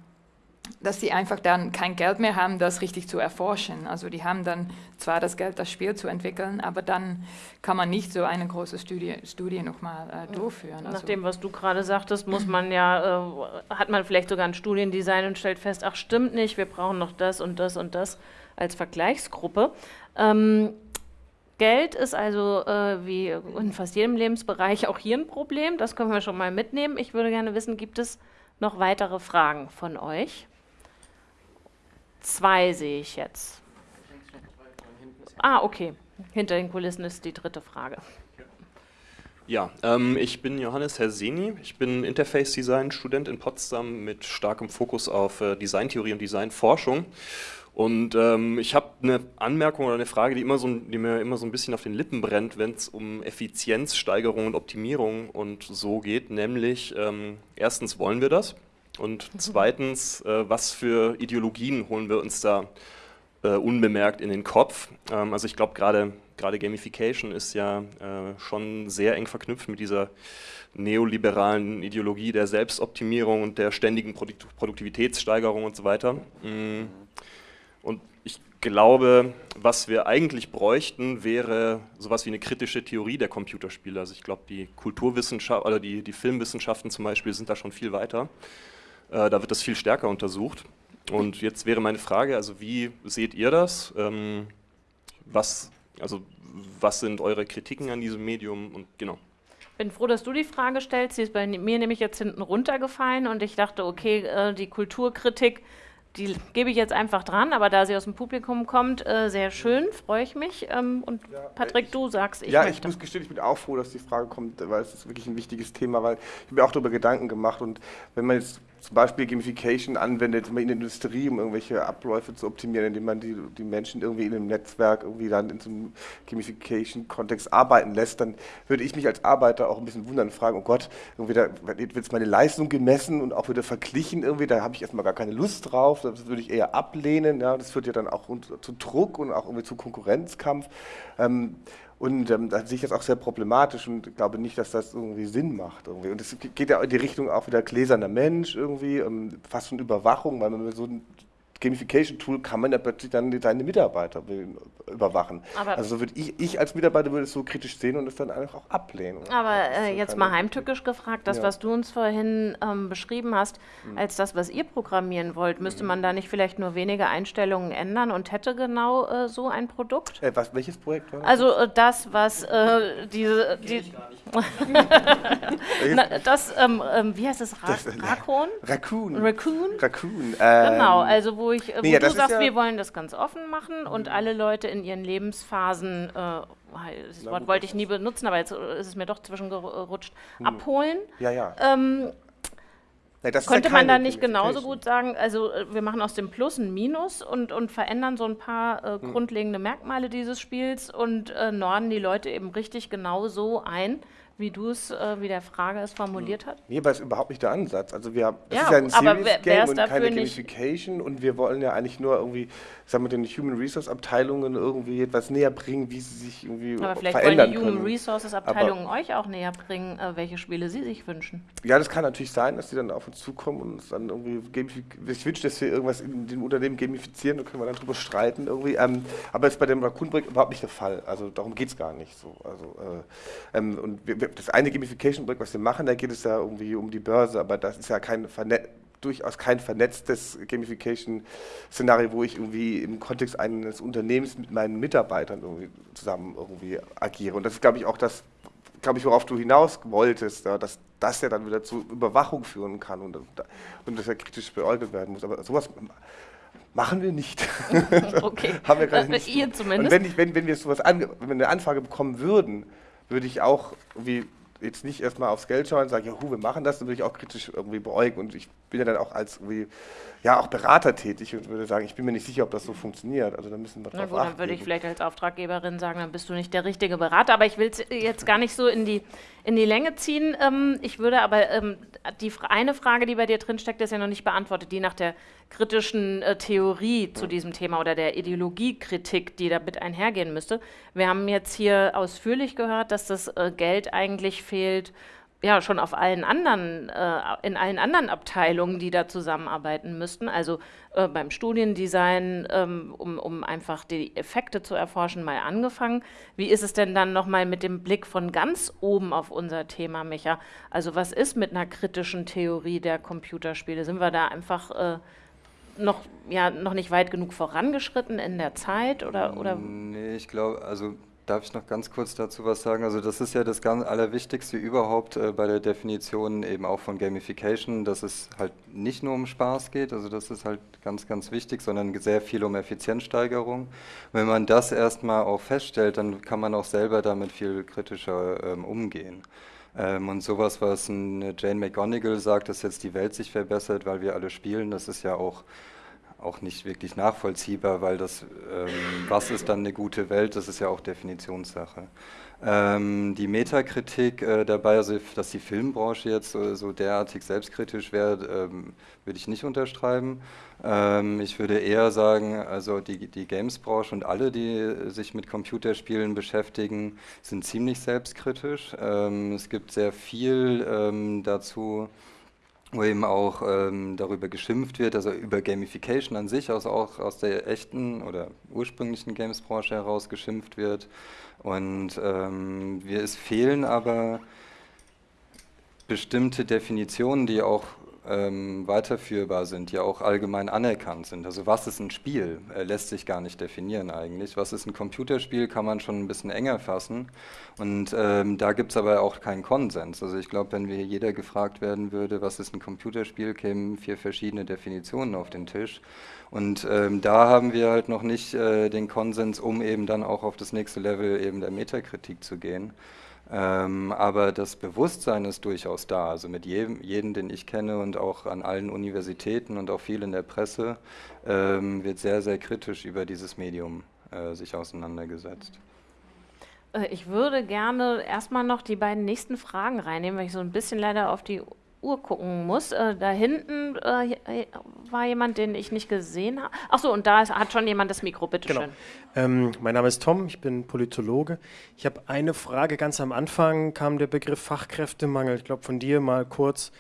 dass sie einfach dann kein Geld mehr haben, das richtig zu erforschen. Also die haben dann zwar das Geld, das Spiel zu entwickeln, aber dann kann man nicht so eine große Studie, Studie nochmal äh, durchführen. Nach also dem, was du gerade sagtest, muss man ja, äh, hat man vielleicht sogar ein Studiendesign und stellt fest, ach stimmt nicht, wir brauchen noch das und das und das als Vergleichsgruppe. Ähm, Geld ist also äh, wie in fast jedem Lebensbereich auch hier ein Problem, das können wir schon mal mitnehmen. Ich würde gerne wissen, gibt es noch weitere Fragen von euch? Zwei sehe ich jetzt. Ah, okay. Hinter den Kulissen ist die dritte Frage. Ja, ähm, ich bin Johannes Herseni. Ich bin Interface Design Student in Potsdam mit starkem Fokus auf äh, Designtheorie und Designforschung. Und ähm, ich habe eine Anmerkung oder eine Frage, die, immer so, die mir immer so ein bisschen auf den Lippen brennt, wenn es um Effizienzsteigerung und Optimierung und so geht. Nämlich, ähm, erstens wollen wir das und zweitens, äh, was für Ideologien holen wir uns da äh, unbemerkt in den Kopf? Ähm, also ich glaube, gerade Gamification ist ja äh, schon sehr eng verknüpft mit dieser neoliberalen Ideologie der Selbstoptimierung und der ständigen Produkt Produktivitätssteigerung und so weiter. Mm. Und ich glaube, was wir eigentlich bräuchten, wäre sowas wie eine kritische Theorie der Computerspiele. Also ich glaube, die Kulturwissenschaft oder die, die Filmwissenschaften zum Beispiel sind da schon viel weiter. Äh, da wird das viel stärker untersucht. Und jetzt wäre meine Frage, also wie seht ihr das? Ähm, was, also was sind eure Kritiken an diesem Medium und genau. Bin froh, dass du die Frage stellst. Sie ist bei mir nämlich jetzt hinten runtergefallen und ich dachte, okay, äh, die Kulturkritik die gebe ich jetzt einfach dran, aber da sie aus dem Publikum kommt, äh, sehr schön, freue ich mich. Ähm, und ja, Patrick, ich, du sagst, ich Ja, möchte. ich muss gestehen, ich bin auch froh, dass die Frage kommt, weil es ist wirklich ein wichtiges Thema, weil ich habe mir auch darüber Gedanken gemacht und wenn man jetzt zum Beispiel Gamification anwendet, in der Industrie, um irgendwelche Abläufe zu optimieren, indem man die, die Menschen irgendwie in einem Netzwerk irgendwie dann in so einem Gamification-Kontext arbeiten lässt, dann würde ich mich als Arbeiter auch ein bisschen wundern und fragen, oh Gott, irgendwie da wird jetzt meine Leistung gemessen und auch wieder verglichen irgendwie, da habe ich erstmal gar keine Lust drauf, das würde ich eher ablehnen, ja, das führt ja dann auch zu Druck und auch irgendwie zu Konkurrenzkampf. Ähm, und ähm, da sehe ich das auch sehr problematisch und glaube nicht, dass das irgendwie Sinn macht. Irgendwie. Und es geht ja in die Richtung auch wieder gläserner Mensch irgendwie, ähm, fast schon Überwachung, weil man so Gamification-Tool kann man ja plötzlich dann seine Mitarbeiter überwachen. Aber also würde ich, ich als Mitarbeiter würde es so kritisch sehen und es dann einfach auch ablehnen. Aber äh, jetzt mal heimtückisch gefragt, das, ja. was du uns vorhin ähm, beschrieben hast, mhm. als das, was ihr programmieren wollt, müsste mhm. man da nicht vielleicht nur wenige Einstellungen ändern und hätte genau äh, so ein Produkt? Äh, was, welches Projekt war das? Also äh, das, was äh, diese... Die, Na, das, ähm, ähm, wie heißt es, Ra das, Raccoon? Raccoon. Raccoon? Raccoon. Ähm, genau, also wo ich, äh, wo Nee, du das sagst, ja- wir wollen das ganz offen machen und alle Leute in ihren Lebensphasen, äh, das Na Wort wollte das ich nie benutzen, aber jetzt äh, ist es mir doch zwischengerutscht, abholen. Ja, ja. Ähm, Nee, das könnte ja man da nicht genauso gut sagen, also äh, wir machen aus dem Plus ein Minus und, und verändern so ein paar äh, Hm. grundlegende Merkmale dieses Spiels und äh, norden die Leute eben richtig genau so ein, wie du es, äh, wie der Frage es formuliert hat? Nee, aber das ist überhaupt nicht der Ansatz. Also wir haben, das Ja, ist ja ein aber Serious Game und keine Gamification und wir wollen ja eigentlich nur irgendwie, sagen wir, den Human Resource Abteilungen irgendwie etwas näher bringen, wie sie sich irgendwie Aber vielleicht wollen verändern die Human können. Resources Abteilungen euch auch näher bringen, äh, welche Spiele sie sich wünschen. Ja, das kann natürlich sein, dass die dann auf uns zukommen und uns dann irgendwie ich wünsche, dass wir irgendwas in dem Unternehmen gamifizieren, da können wir dann drüber streiten irgendwie. Ähm, aber das ist bei dem Raccoon Break überhaupt nicht der Fall. Also darum geht es gar nicht so. Also, äh, ähm, und wir, das eine Gamification Break, was wir machen, da geht es ja irgendwie um die Börse, aber das ist ja kein Verne durchaus kein vernetztes Gamification-Szenario, wo ich irgendwie im Kontext eines Unternehmens mit meinen Mitarbeitern irgendwie zusammen irgendwie agiere. Und das ist, glaube ich, auch das, glaube ich, worauf du hinaus wolltest, ja, dass das ja dann wieder zu Überwachung führen kann und, und das ja kritisch beäugelt werden muss. Aber sowas machen wir nicht. Okay. Haben wir gerade Äh, nicht. ihr Und zumindest? wenn, ich, wenn, wenn wir sowas ange wenn wir eine Anfrage bekommen würden, würde ich auch wie jetzt nicht erstmal aufs Geld schauen und sagen, ja, hu, wir machen das, dann würde ich auch kritisch irgendwie beäugen. Und ich bin ja dann auch als irgendwie, ja, auch Berater tätig und würde sagen, ich bin mir nicht sicher, ob das so funktioniert. Also da müssen wir Na drauf gut, achten. dann würde ich vielleicht als Auftraggeberin sagen, dann bist du nicht der richtige Berater. Aber ich will es jetzt gar nicht so in die, in die Länge ziehen. Ähm, ich würde aber, ähm, die eine Frage, die bei dir drin steckt, ist ja noch nicht beantwortet, die nach der kritischen äh, Theorie zu diesem Thema oder der Ideologiekritik, die damit einhergehen müsste. Wir haben jetzt hier ausführlich gehört, dass das äh, Geld eigentlich fehlt, ja, schon auf allen anderen, äh, in allen anderen Abteilungen, die da zusammenarbeiten müssten. Also äh, beim Studiendesign, ähm, um, um einfach die Effekte zu erforschen, mal angefangen. Wie ist es denn dann nochmal mit dem Blick von ganz oben auf unser Thema, Micha? Also was ist mit einer kritischen Theorie der Computerspiele? Sind wir da einfach äh, noch, ja, noch nicht weit genug vorangeschritten in der Zeit? Oder, oder Nee, ich glaube, also darf ich noch ganz kurz dazu was sagen? Also das ist ja das ganz Allerwichtigste überhaupt äh, bei der Definition eben auch von Gamification, dass es halt nicht nur um Spaß geht, also das ist halt ganz, ganz wichtig, sondern sehr viel um Effizienzsteigerung. Wenn man das erstmal auch feststellt, dann kann man auch selber damit viel kritischer ähm, umgehen. Ähm, und sowas, was Jane McGonigal sagt, dass jetzt die Welt sich verbessert, weil wir alle spielen, das ist ja auch auch nicht wirklich nachvollziehbar, weil das, ähm, was ist dann eine gute Welt, das ist ja auch Definitionssache. Ähm, die Metakritik äh, dabei, also dass die Filmbranche jetzt so, so derartig selbstkritisch wäre, ähm, würde ich nicht unterschreiben. Ähm, ich würde eher sagen, also die, die Games-Branche und alle, die sich mit Computerspielen beschäftigen, sind ziemlich selbstkritisch. Ähm, es gibt sehr viel ähm, dazu, wo eben auch ähm, darüber geschimpft wird, also über Gamification an sich, also auch aus der echten oder ursprünglichen Games-Branche heraus geschimpft wird. Und ähm, wir, es fehlen aber bestimmte Definitionen, die auch ähm, weiterführbar sind, die auch allgemein anerkannt sind. Also was ist ein Spiel, äh, lässt sich gar nicht definieren eigentlich. Was ist ein Computerspiel, kann man schon ein bisschen enger fassen. Und ähm, da gibt es aber auch keinen Konsens. Also ich glaube, wenn wir jeder gefragt werden würde, was ist ein Computerspiel, kämen vier verschiedene Definitionen auf den Tisch. Und ähm, da haben wir halt noch nicht äh, den Konsens, um eben dann auch auf das nächste Level eben der Metakritik zu gehen. Ähm, aber das Bewusstsein ist durchaus da. Also mit jedem, jedem, den ich kenne und auch an allen Universitäten und auch viel in der Presse, ähm, wird sehr, sehr kritisch über dieses Medium äh, sich auseinandergesetzt. Äh, Ich würde gerne erstmal noch die beiden nächsten Fragen reinnehmen, weil ich so ein bisschen leider auf die Uhr gucken muss. Äh, da hinten äh, war jemand, den ich nicht gesehen habe. Ach so, und da ist, hat schon jemand das Mikro, bitteschön. Genau. Ähm, mein Name ist Tom, ich bin Politologe. Ich habe eine Frage. Ganz am Anfang kam der Begriff Fachkräftemangel. Ich glaube, von dir mal kurz.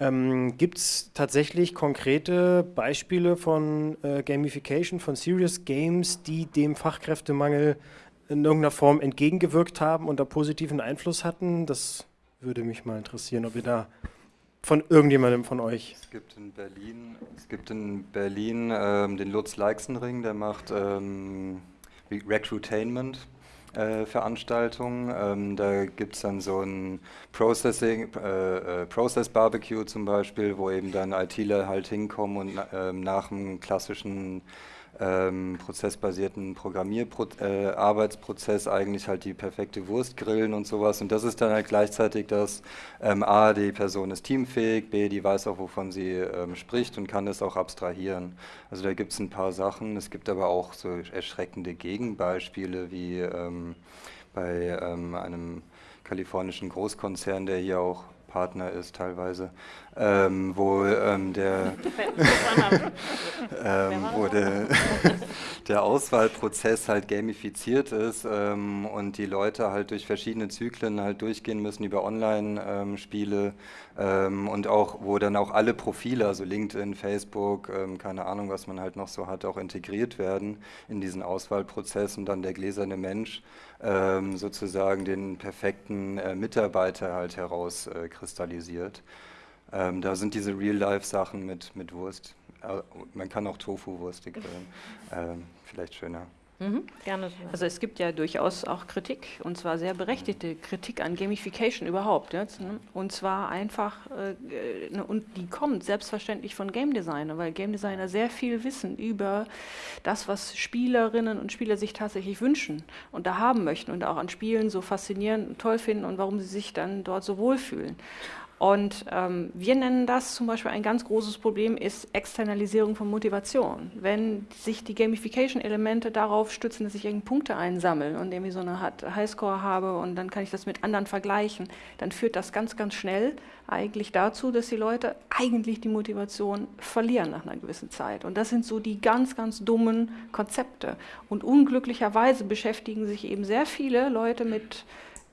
Ähm, Gibt es tatsächlich konkrete Beispiele von äh, Gamification, von Serious Games, die dem Fachkräftemangel in irgendeiner Form entgegengewirkt haben und da positiven Einfluss hatten? Das würde mich mal interessieren, ob ihr da von irgendjemandem von euch. Es gibt in Berlin, es gibt in Berlin ähm, den Lutz Leixenring, der macht ähm, Re- Recruitainment. äh, Veranstaltungen. Ähm, da gibt es dann so ein Processing, äh, äh, Process Barbecue zum Beispiel, wo eben dann ITler halt hinkommen und ähm, nach einem klassischen ähm, prozessbasierten Programmierarbeitsprozess äh, eigentlich halt die perfekte Wurst grillen und sowas. Und das ist dann halt gleichzeitig das, ähm, A, die Person ist teamfähig, B, die weiß auch, wovon sie ähm, spricht und kann das auch abstrahieren. Also da gibt es ein paar Sachen. Es gibt aber auch so erschreckende Gegenbeispiele wie ähm, bei ähm, einem kalifornischen Großkonzern, der hier auch Partner ist teilweise, ähm, wo ähm, der, ähm, wo der, der, Auswahlprozess halt gamifiziert ist ähm, und die Leute halt durch verschiedene Zyklen halt durchgehen müssen über Online-Spiele ähm, und auch, wo dann auch alle Profile, also LinkedIn, Facebook, ähm, keine Ahnung, was man halt noch so hat, auch integriert werden in diesen Auswahlprozess und dann der gläserne Mensch ähm, sozusagen den perfekten äh, Mitarbeiter halt herauskristallisiert. Äh, ähm, da sind diese Real-Life-Sachen mit, mit Wurst. Äh, man kann auch Tofu-Wurst grillen. Ähm, vielleicht schöner. Mhm, gerne. Also es gibt ja durchaus auch Kritik, und zwar sehr berechtigte Kritik an Gamification überhaupt. Jetzt, ne? Und zwar einfach, äh, ne, und die kommt selbstverständlich von Game Designer, weil Game Designer sehr viel wissen über das, was Spielerinnen und Spieler sich tatsächlich wünschen und da haben möchten und auch an Spielen so faszinierend und toll finden und warum sie sich dann dort so wohlfühlen. Und ähm, wir nennen das zum Beispiel ein ganz großes Problem ist Externalisierung von Motivation. Wenn sich die Gamification-Elemente darauf stützen, dass ich irgendeine Punkte einsammle und irgendwie so eine Highscore habe und dann kann ich das mit anderen vergleichen, dann führt das ganz, ganz schnell eigentlich dazu, dass die Leute eigentlich die Motivation verlieren nach einer gewissen Zeit. Und das sind so die ganz, ganz dummen Konzepte. Und unglücklicherweise beschäftigen sich eben sehr viele Leute mit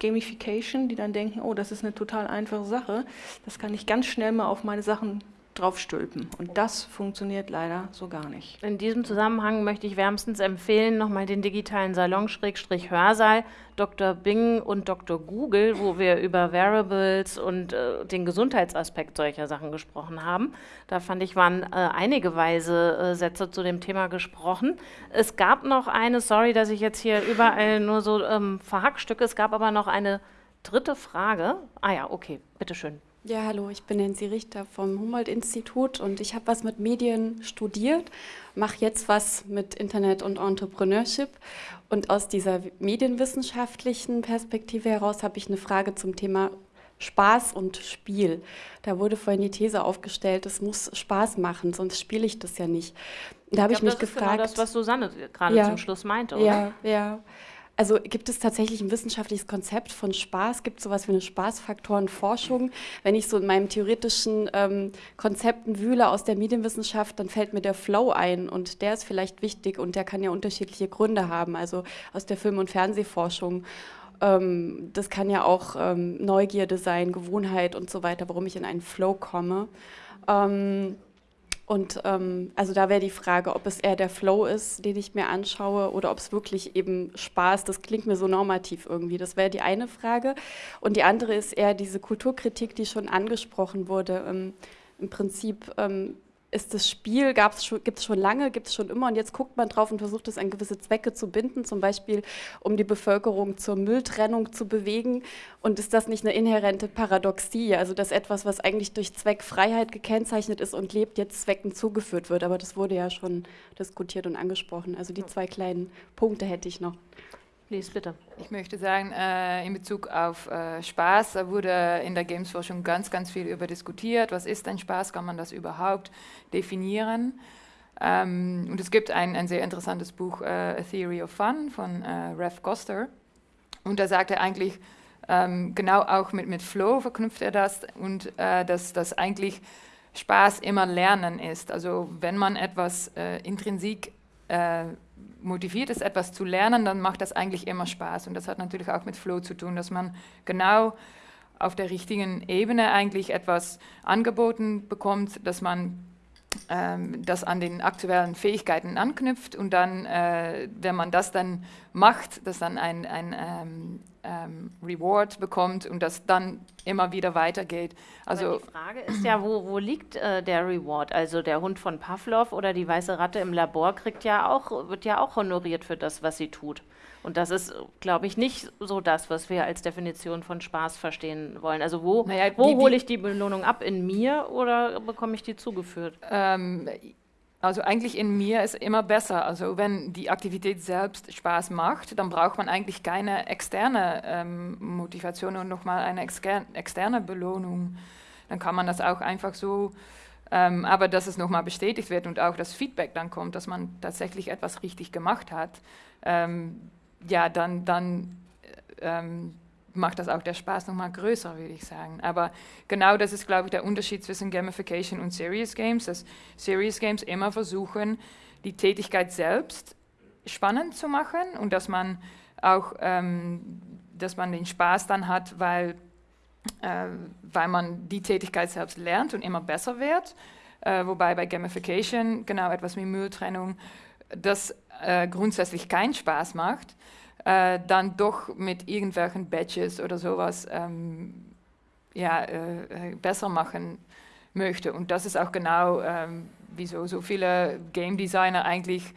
Gamification, die dann denken, oh, das ist eine total einfache Sache, das kann ich ganz schnell mal auf meine Sachen draufstülpen. Und das funktioniert leider so gar nicht. In diesem Zusammenhang möchte ich wärmstens empfehlen, nochmal den digitalen Salon-Hörsaal Dr. Bing und Dr. Google, wo wir über Variables und äh, den Gesundheitsaspekt solcher Sachen gesprochen haben. Da fand ich, waren äh, einige weise äh, Sätze zu dem Thema gesprochen. Es gab noch eine, sorry, dass ich jetzt hier überall nur so ähm, verhackstücke, es gab aber noch eine dritte Frage. Ah ja, okay, bitteschön. Ja, hallo, ich bin Nancy Richter vom Humboldt-Institut und ich habe was mit Medien studiert, mache jetzt was mit Internet und Entrepreneurship. Und aus dieser medienwissenschaftlichen Perspektive heraus habe ich eine Frage zum Thema Spaß und Spiel. Da wurde vorhin die These aufgestellt, es muss Spaß machen, sonst spiele ich das ja nicht. Da habe ich, ich mich das gefragt. Ist genau das, was Susanne gerade ja, zum Schluss meinte, oder? Ja, ja. Also gibt es tatsächlich ein wissenschaftliches Konzept von Spaß? Gibt es sowas wie eine Spaßfaktorenforschung? Wenn ich so in meinen theoretischen ähm, Konzepten wühle aus der Medienwissenschaft, dann fällt mir der Flow ein und der ist vielleicht wichtig und der kann ja unterschiedliche Gründe haben, also aus der Film- und Fernsehforschung. Ähm, das kann ja auch ähm, Neugierde sein, Gewohnheit und so weiter, warum ich in einen Flow komme. Ähm, und ähm, also da wäre die Frage, ob es eher der Flow ist, den ich mir anschaue, oder ob es wirklich eben Spaß, das klingt mir so normativ irgendwie. Das wäre die eine Frage. Und die andere ist eher diese Kulturkritik, die schon angesprochen wurde. Ähm, Im Prinzip ähm, ist das Spiel, gibt es schon lange, gibt es schon immer und jetzt guckt man drauf und versucht es an gewisse Zwecke zu binden, zum Beispiel um die Bevölkerung zur Mülltrennung zu bewegen. Und ist das nicht eine inhärente Paradoxie, also dass etwas, was eigentlich durch Zweckfreiheit gekennzeichnet ist und lebt, jetzt Zwecken zugeführt wird? Aber das wurde ja schon diskutiert und angesprochen. Also die zwei kleinen Punkte hätte ich noch. Lies, bitte. Ich möchte sagen, äh, in Bezug auf äh, Spaß, da wurde in der Gamesforschung ganz, ganz viel über diskutiert. Was ist ein Spaß? Kann man das überhaupt definieren? Ähm, und es gibt ein, ein sehr interessantes Buch, äh, A Theory of Fun von äh, Rev Koster. Und da sagt er eigentlich, ähm, genau auch mit, mit Flow verknüpft er das und äh, dass, dass eigentlich Spaß immer Lernen ist. Also wenn man etwas äh, intrinsik motiviert ist, etwas zu lernen, dann macht das eigentlich immer Spaß. Und das hat natürlich auch mit Flow zu tun, dass man genau auf der richtigen Ebene eigentlich etwas angeboten bekommt, dass man ähm, das an den aktuellen Fähigkeiten anknüpft und dann, äh, wenn man das dann macht, dass dann ein, ein, ähm, ähm, Reward bekommt und das dann immer wieder weitergeht. Also Aber die Frage ist ja, wo, wo liegt äh, der Reward? Also der Hund von Pavlov oder die weiße Ratte im Labor kriegt ja auch, wird ja auch honoriert für das, was sie tut. Und das ist, glaube ich, nicht so das, was wir als Definition von Spaß verstehen wollen. Also wo, Naja, wo hole ich die Belohnung ab? In mir oder bekomme ich die zugeführt? Ähm, also eigentlich in mir ist immer besser. Also wenn die Aktivität selbst Spaß macht, dann braucht man eigentlich keine externe ähm, Motivation und nochmal eine exter externe Belohnung. Dann kann man das auch einfach so, ähm, aber dass es nochmal bestätigt wird und auch das Feedback dann kommt, dass man tatsächlich etwas richtig gemacht hat, ähm, ja, dann, dann äh, ähm, macht das auch der Spaß nochmal größer, würde ich sagen. Aber genau das ist, glaube ich, der Unterschied zwischen Gamification und Serious Games, dass Serious Games immer versuchen, die Tätigkeit selbst spannend zu machen und dass man auch, ähm, dass man den Spaß dann hat, weil, äh, weil man die Tätigkeit selbst lernt und immer besser wird. Äh, wobei bei Gamification, genau etwas wie Mülltrennung, das äh, grundsätzlich keinen Spaß macht, äh, dann doch mit irgendwelchen Badges oder sowas ähm, ja, äh, äh, besser machen möchte. Und das ist auch genau, ähm, wieso so viele Game Designer eigentlich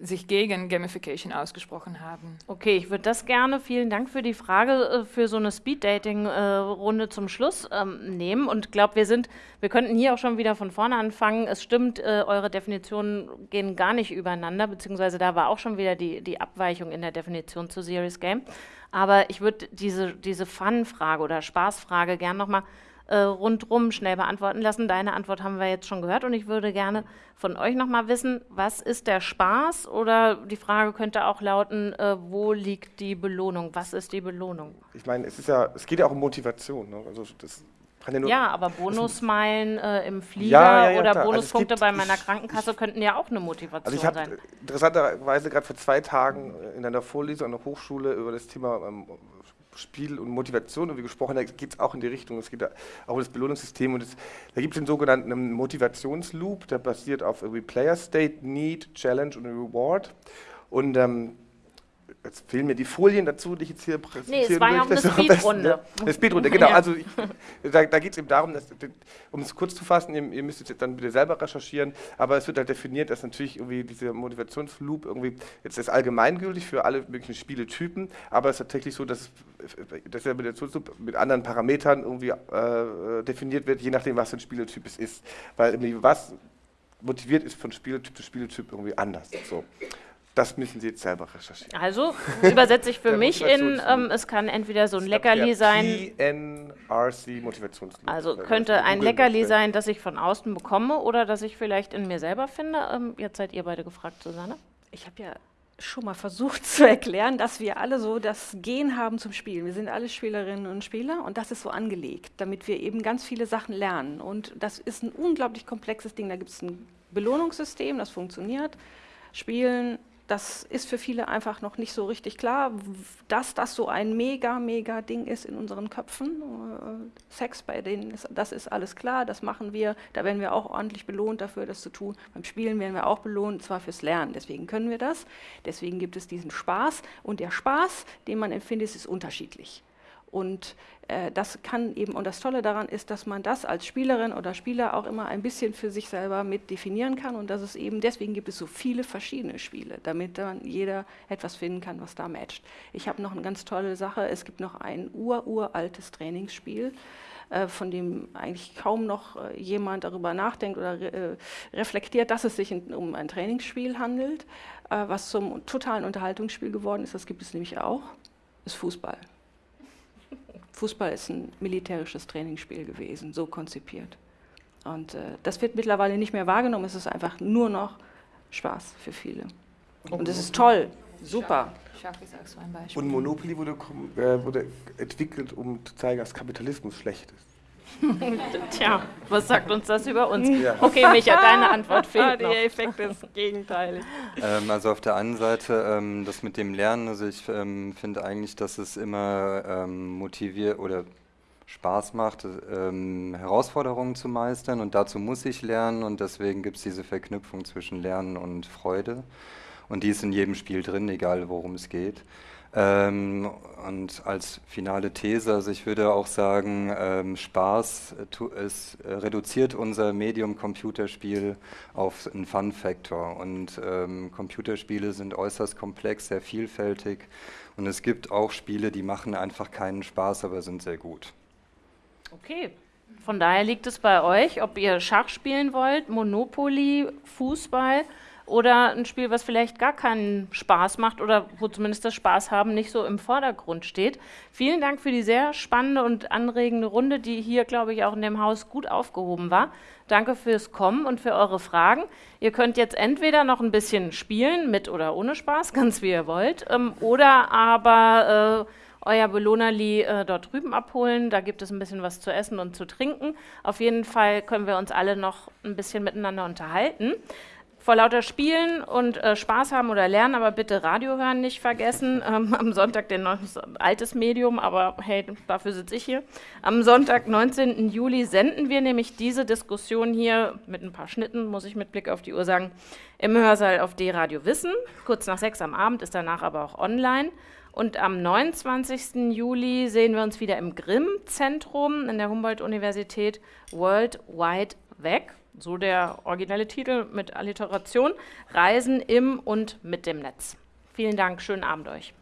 sich gegen Gamification ausgesprochen haben. Okay, ich würde das gerne, vielen Dank für die Frage, äh, für so eine Speed-Dating-Runde zum Schluss ähm, nehmen. Und glaube, wir sind, wir könnten hier auch schon wieder von vorne anfangen. Es stimmt, äh, eure Definitionen gehen gar nicht übereinander, beziehungsweise da war auch schon wieder die, die Abweichung in der Definition zu Serious Game. Aber ich würde diese, diese Fun-Frage oder Spaßfrage gern nochmal äh, rundrum schnell beantworten lassen. Deine Antwort haben wir jetzt schon gehört und ich würde gerne von euch nochmal wissen, was ist der Spaß? Oder die Frage könnte auch lauten, äh, wo liegt die Belohnung? Was ist die Belohnung? Ich meine, es ist ja, es geht ja auch um Motivation. Ne? Also das ja. Ja, aber Bonusmeilen äh, im Flieger Ja, ja, oder klar. Also Bonuspunkte gibt- bei meiner ich- Krankenkasse könnten ja auch eine Motivation Also ich habe sein. interessanterweise gerade vor zwei Tagen in einer Vorlesung an der Hochschule über das Thema ähm, Spiel und Motivation irgendwie gesprochen. Da geht es auch in die Richtung. Es geht auch um das Belohnungssystem. Und es, da gibt es den sogenannten Motivationsloop, der basiert auf irgendwie Player State, Need, Challenge und Reward. Und ähm, Jetzt fehlen mir die Folien dazu, die ich jetzt hier präsentieren es war ja möchte. auch eine Speedrunde. ja. Eine Speedrunde, genau. Ja. Also ich, da, da geht es eben darum, dass, um es kurz zu fassen, ihr, ihr müsst jetzt dann bitte selber recherchieren, aber es wird halt definiert, dass natürlich irgendwie dieser Motivationsloop irgendwie, jetzt ist allgemeingültig für alle möglichen Spieletypen, aber es ist tatsächlich so, dass, dass der Motivationsloop mit anderen Parametern irgendwie äh, definiert wird, je nachdem, was für ein Spieletyp es ist. Weil irgendwie was motiviert ist von Spieletyp zu Spieletyp irgendwie anders. So. Das müssen Sie jetzt selber recherchieren. Also übersetze ich für mich in, ähm, es kann entweder so ein Leckerli sein, PNRC Motivationsloop. also könnte ein Leckerli sein, das ich von außen bekomme oder das ich vielleicht in mir selber finde. Ähm, jetzt seid ihr beide gefragt, Susanne. Ich habe ja schon mal versucht zu erklären, dass wir alle so das Gen haben zum Spielen. Wir sind alle Spielerinnen und Spieler und das ist so angelegt, damit wir eben ganz viele Sachen lernen. Und das ist ein unglaublich komplexes Ding. Da gibt es ein Belohnungssystem, das funktioniert. Spielen, das ist für viele einfach noch nicht so richtig klar, dass das so ein mega, mega Ding ist in unseren Köpfen. Äh, Sex bei denen, ist, das ist alles klar, das machen wir. Da werden wir auch ordentlich belohnt dafür, das zu tun. Beim Spielen werden wir auch belohnt, zwar fürs Lernen. Deswegen können wir das. Deswegen gibt es diesen Spaß. Und der Spaß, den man empfindet, ist unterschiedlich. Und äh, das kann eben, und das Tolle daran ist, dass man das als Spielerin oder Spieler auch immer ein bisschen für sich selber mit definieren kann. Und dass es eben, deswegen gibt es so viele verschiedene Spiele, damit dann jeder etwas finden kann, was da matcht. Ich habe noch eine ganz tolle Sache. Es gibt noch ein ur-uraltes Trainingsspiel, äh, von dem eigentlich kaum noch äh, jemand darüber nachdenkt oder re äh, reflektiert, dass es sich um ein Trainingsspiel handelt, was zum totalen Unterhaltungsspiel geworden ist. Das gibt es nämlich auch, ist Fußball. Fußball ist ein militärisches Trainingsspiel gewesen, so konzipiert. Und äh, das wird mittlerweile nicht mehr wahrgenommen, es ist einfach nur noch Spaß für viele. Und es ist toll, super. Schach ist auch so ein Beispiel. Und Monopoly wurde, äh, wurde entwickelt, um zu zeigen, dass Kapitalismus schlecht ist. Tja, was sagt uns das über uns? Ja. Okay, Micha, deine Antwort fehlt Der noch. Effekt ist gegenteilig. Ähm, also auf der einen Seite ähm, das mit dem Lernen, also ich ähm, finde eigentlich, dass es immer ähm, motiviert oder Spaß macht, ähm, Herausforderungen zu meistern und dazu muss ich lernen und deswegen gibt es diese Verknüpfung zwischen Lernen und Freude und die ist in jedem Spiel drin, egal worum es geht. Ähm, und als finale These, also ich würde auch sagen, ähm, Spaß es äh, reduziert unser Medium Computerspiel auf einen Fun-Faktor. Und ähm, Computerspiele sind äußerst komplex, sehr vielfältig. Und es gibt auch Spiele, die machen einfach keinen Spaß, aber sind sehr gut. Okay. Von daher liegt es bei euch, ob ihr Schach spielen wollt, Monopoly, Fußball oder ein Spiel, was vielleicht gar keinen Spaß macht oder wo zumindest das Spaß haben nicht so im Vordergrund steht. Vielen Dank für die sehr spannende und anregende Runde, die hier, glaube ich, auch in dem Haus gut aufgehoben war. Danke fürs Kommen und für eure Fragen. Ihr könnt jetzt entweder noch ein bisschen spielen, mit oder ohne Spaß, ganz wie ihr wollt, ähm, oder aber äh, euer Belohnerli äh, dort drüben abholen. Da gibt es ein bisschen was zu essen und zu trinken. Auf jeden Fall können wir uns alle noch ein bisschen miteinander unterhalten vor lauter Spielen und äh, Spaß haben oder lernen, aber bitte Radio hören nicht vergessen. Ähm, am Sonntag, den altes Medium, aber hey, dafür sitze ich hier. Am Sonntag, 19. Juli, senden wir nämlich diese Diskussion hier mit ein paar Schnitten, muss ich mit Blick auf die Uhr sagen, im Hörsaal auf D-Radio Wissen. Kurz nach sechs am Abend ist danach aber auch online. Und am 29. Juli sehen wir uns wieder im Grimm-Zentrum in der Humboldt-Universität World Wide Weg so der originelle Titel mit Alliteration, Reisen im und mit dem Netz. Vielen Dank, schönen Abend euch.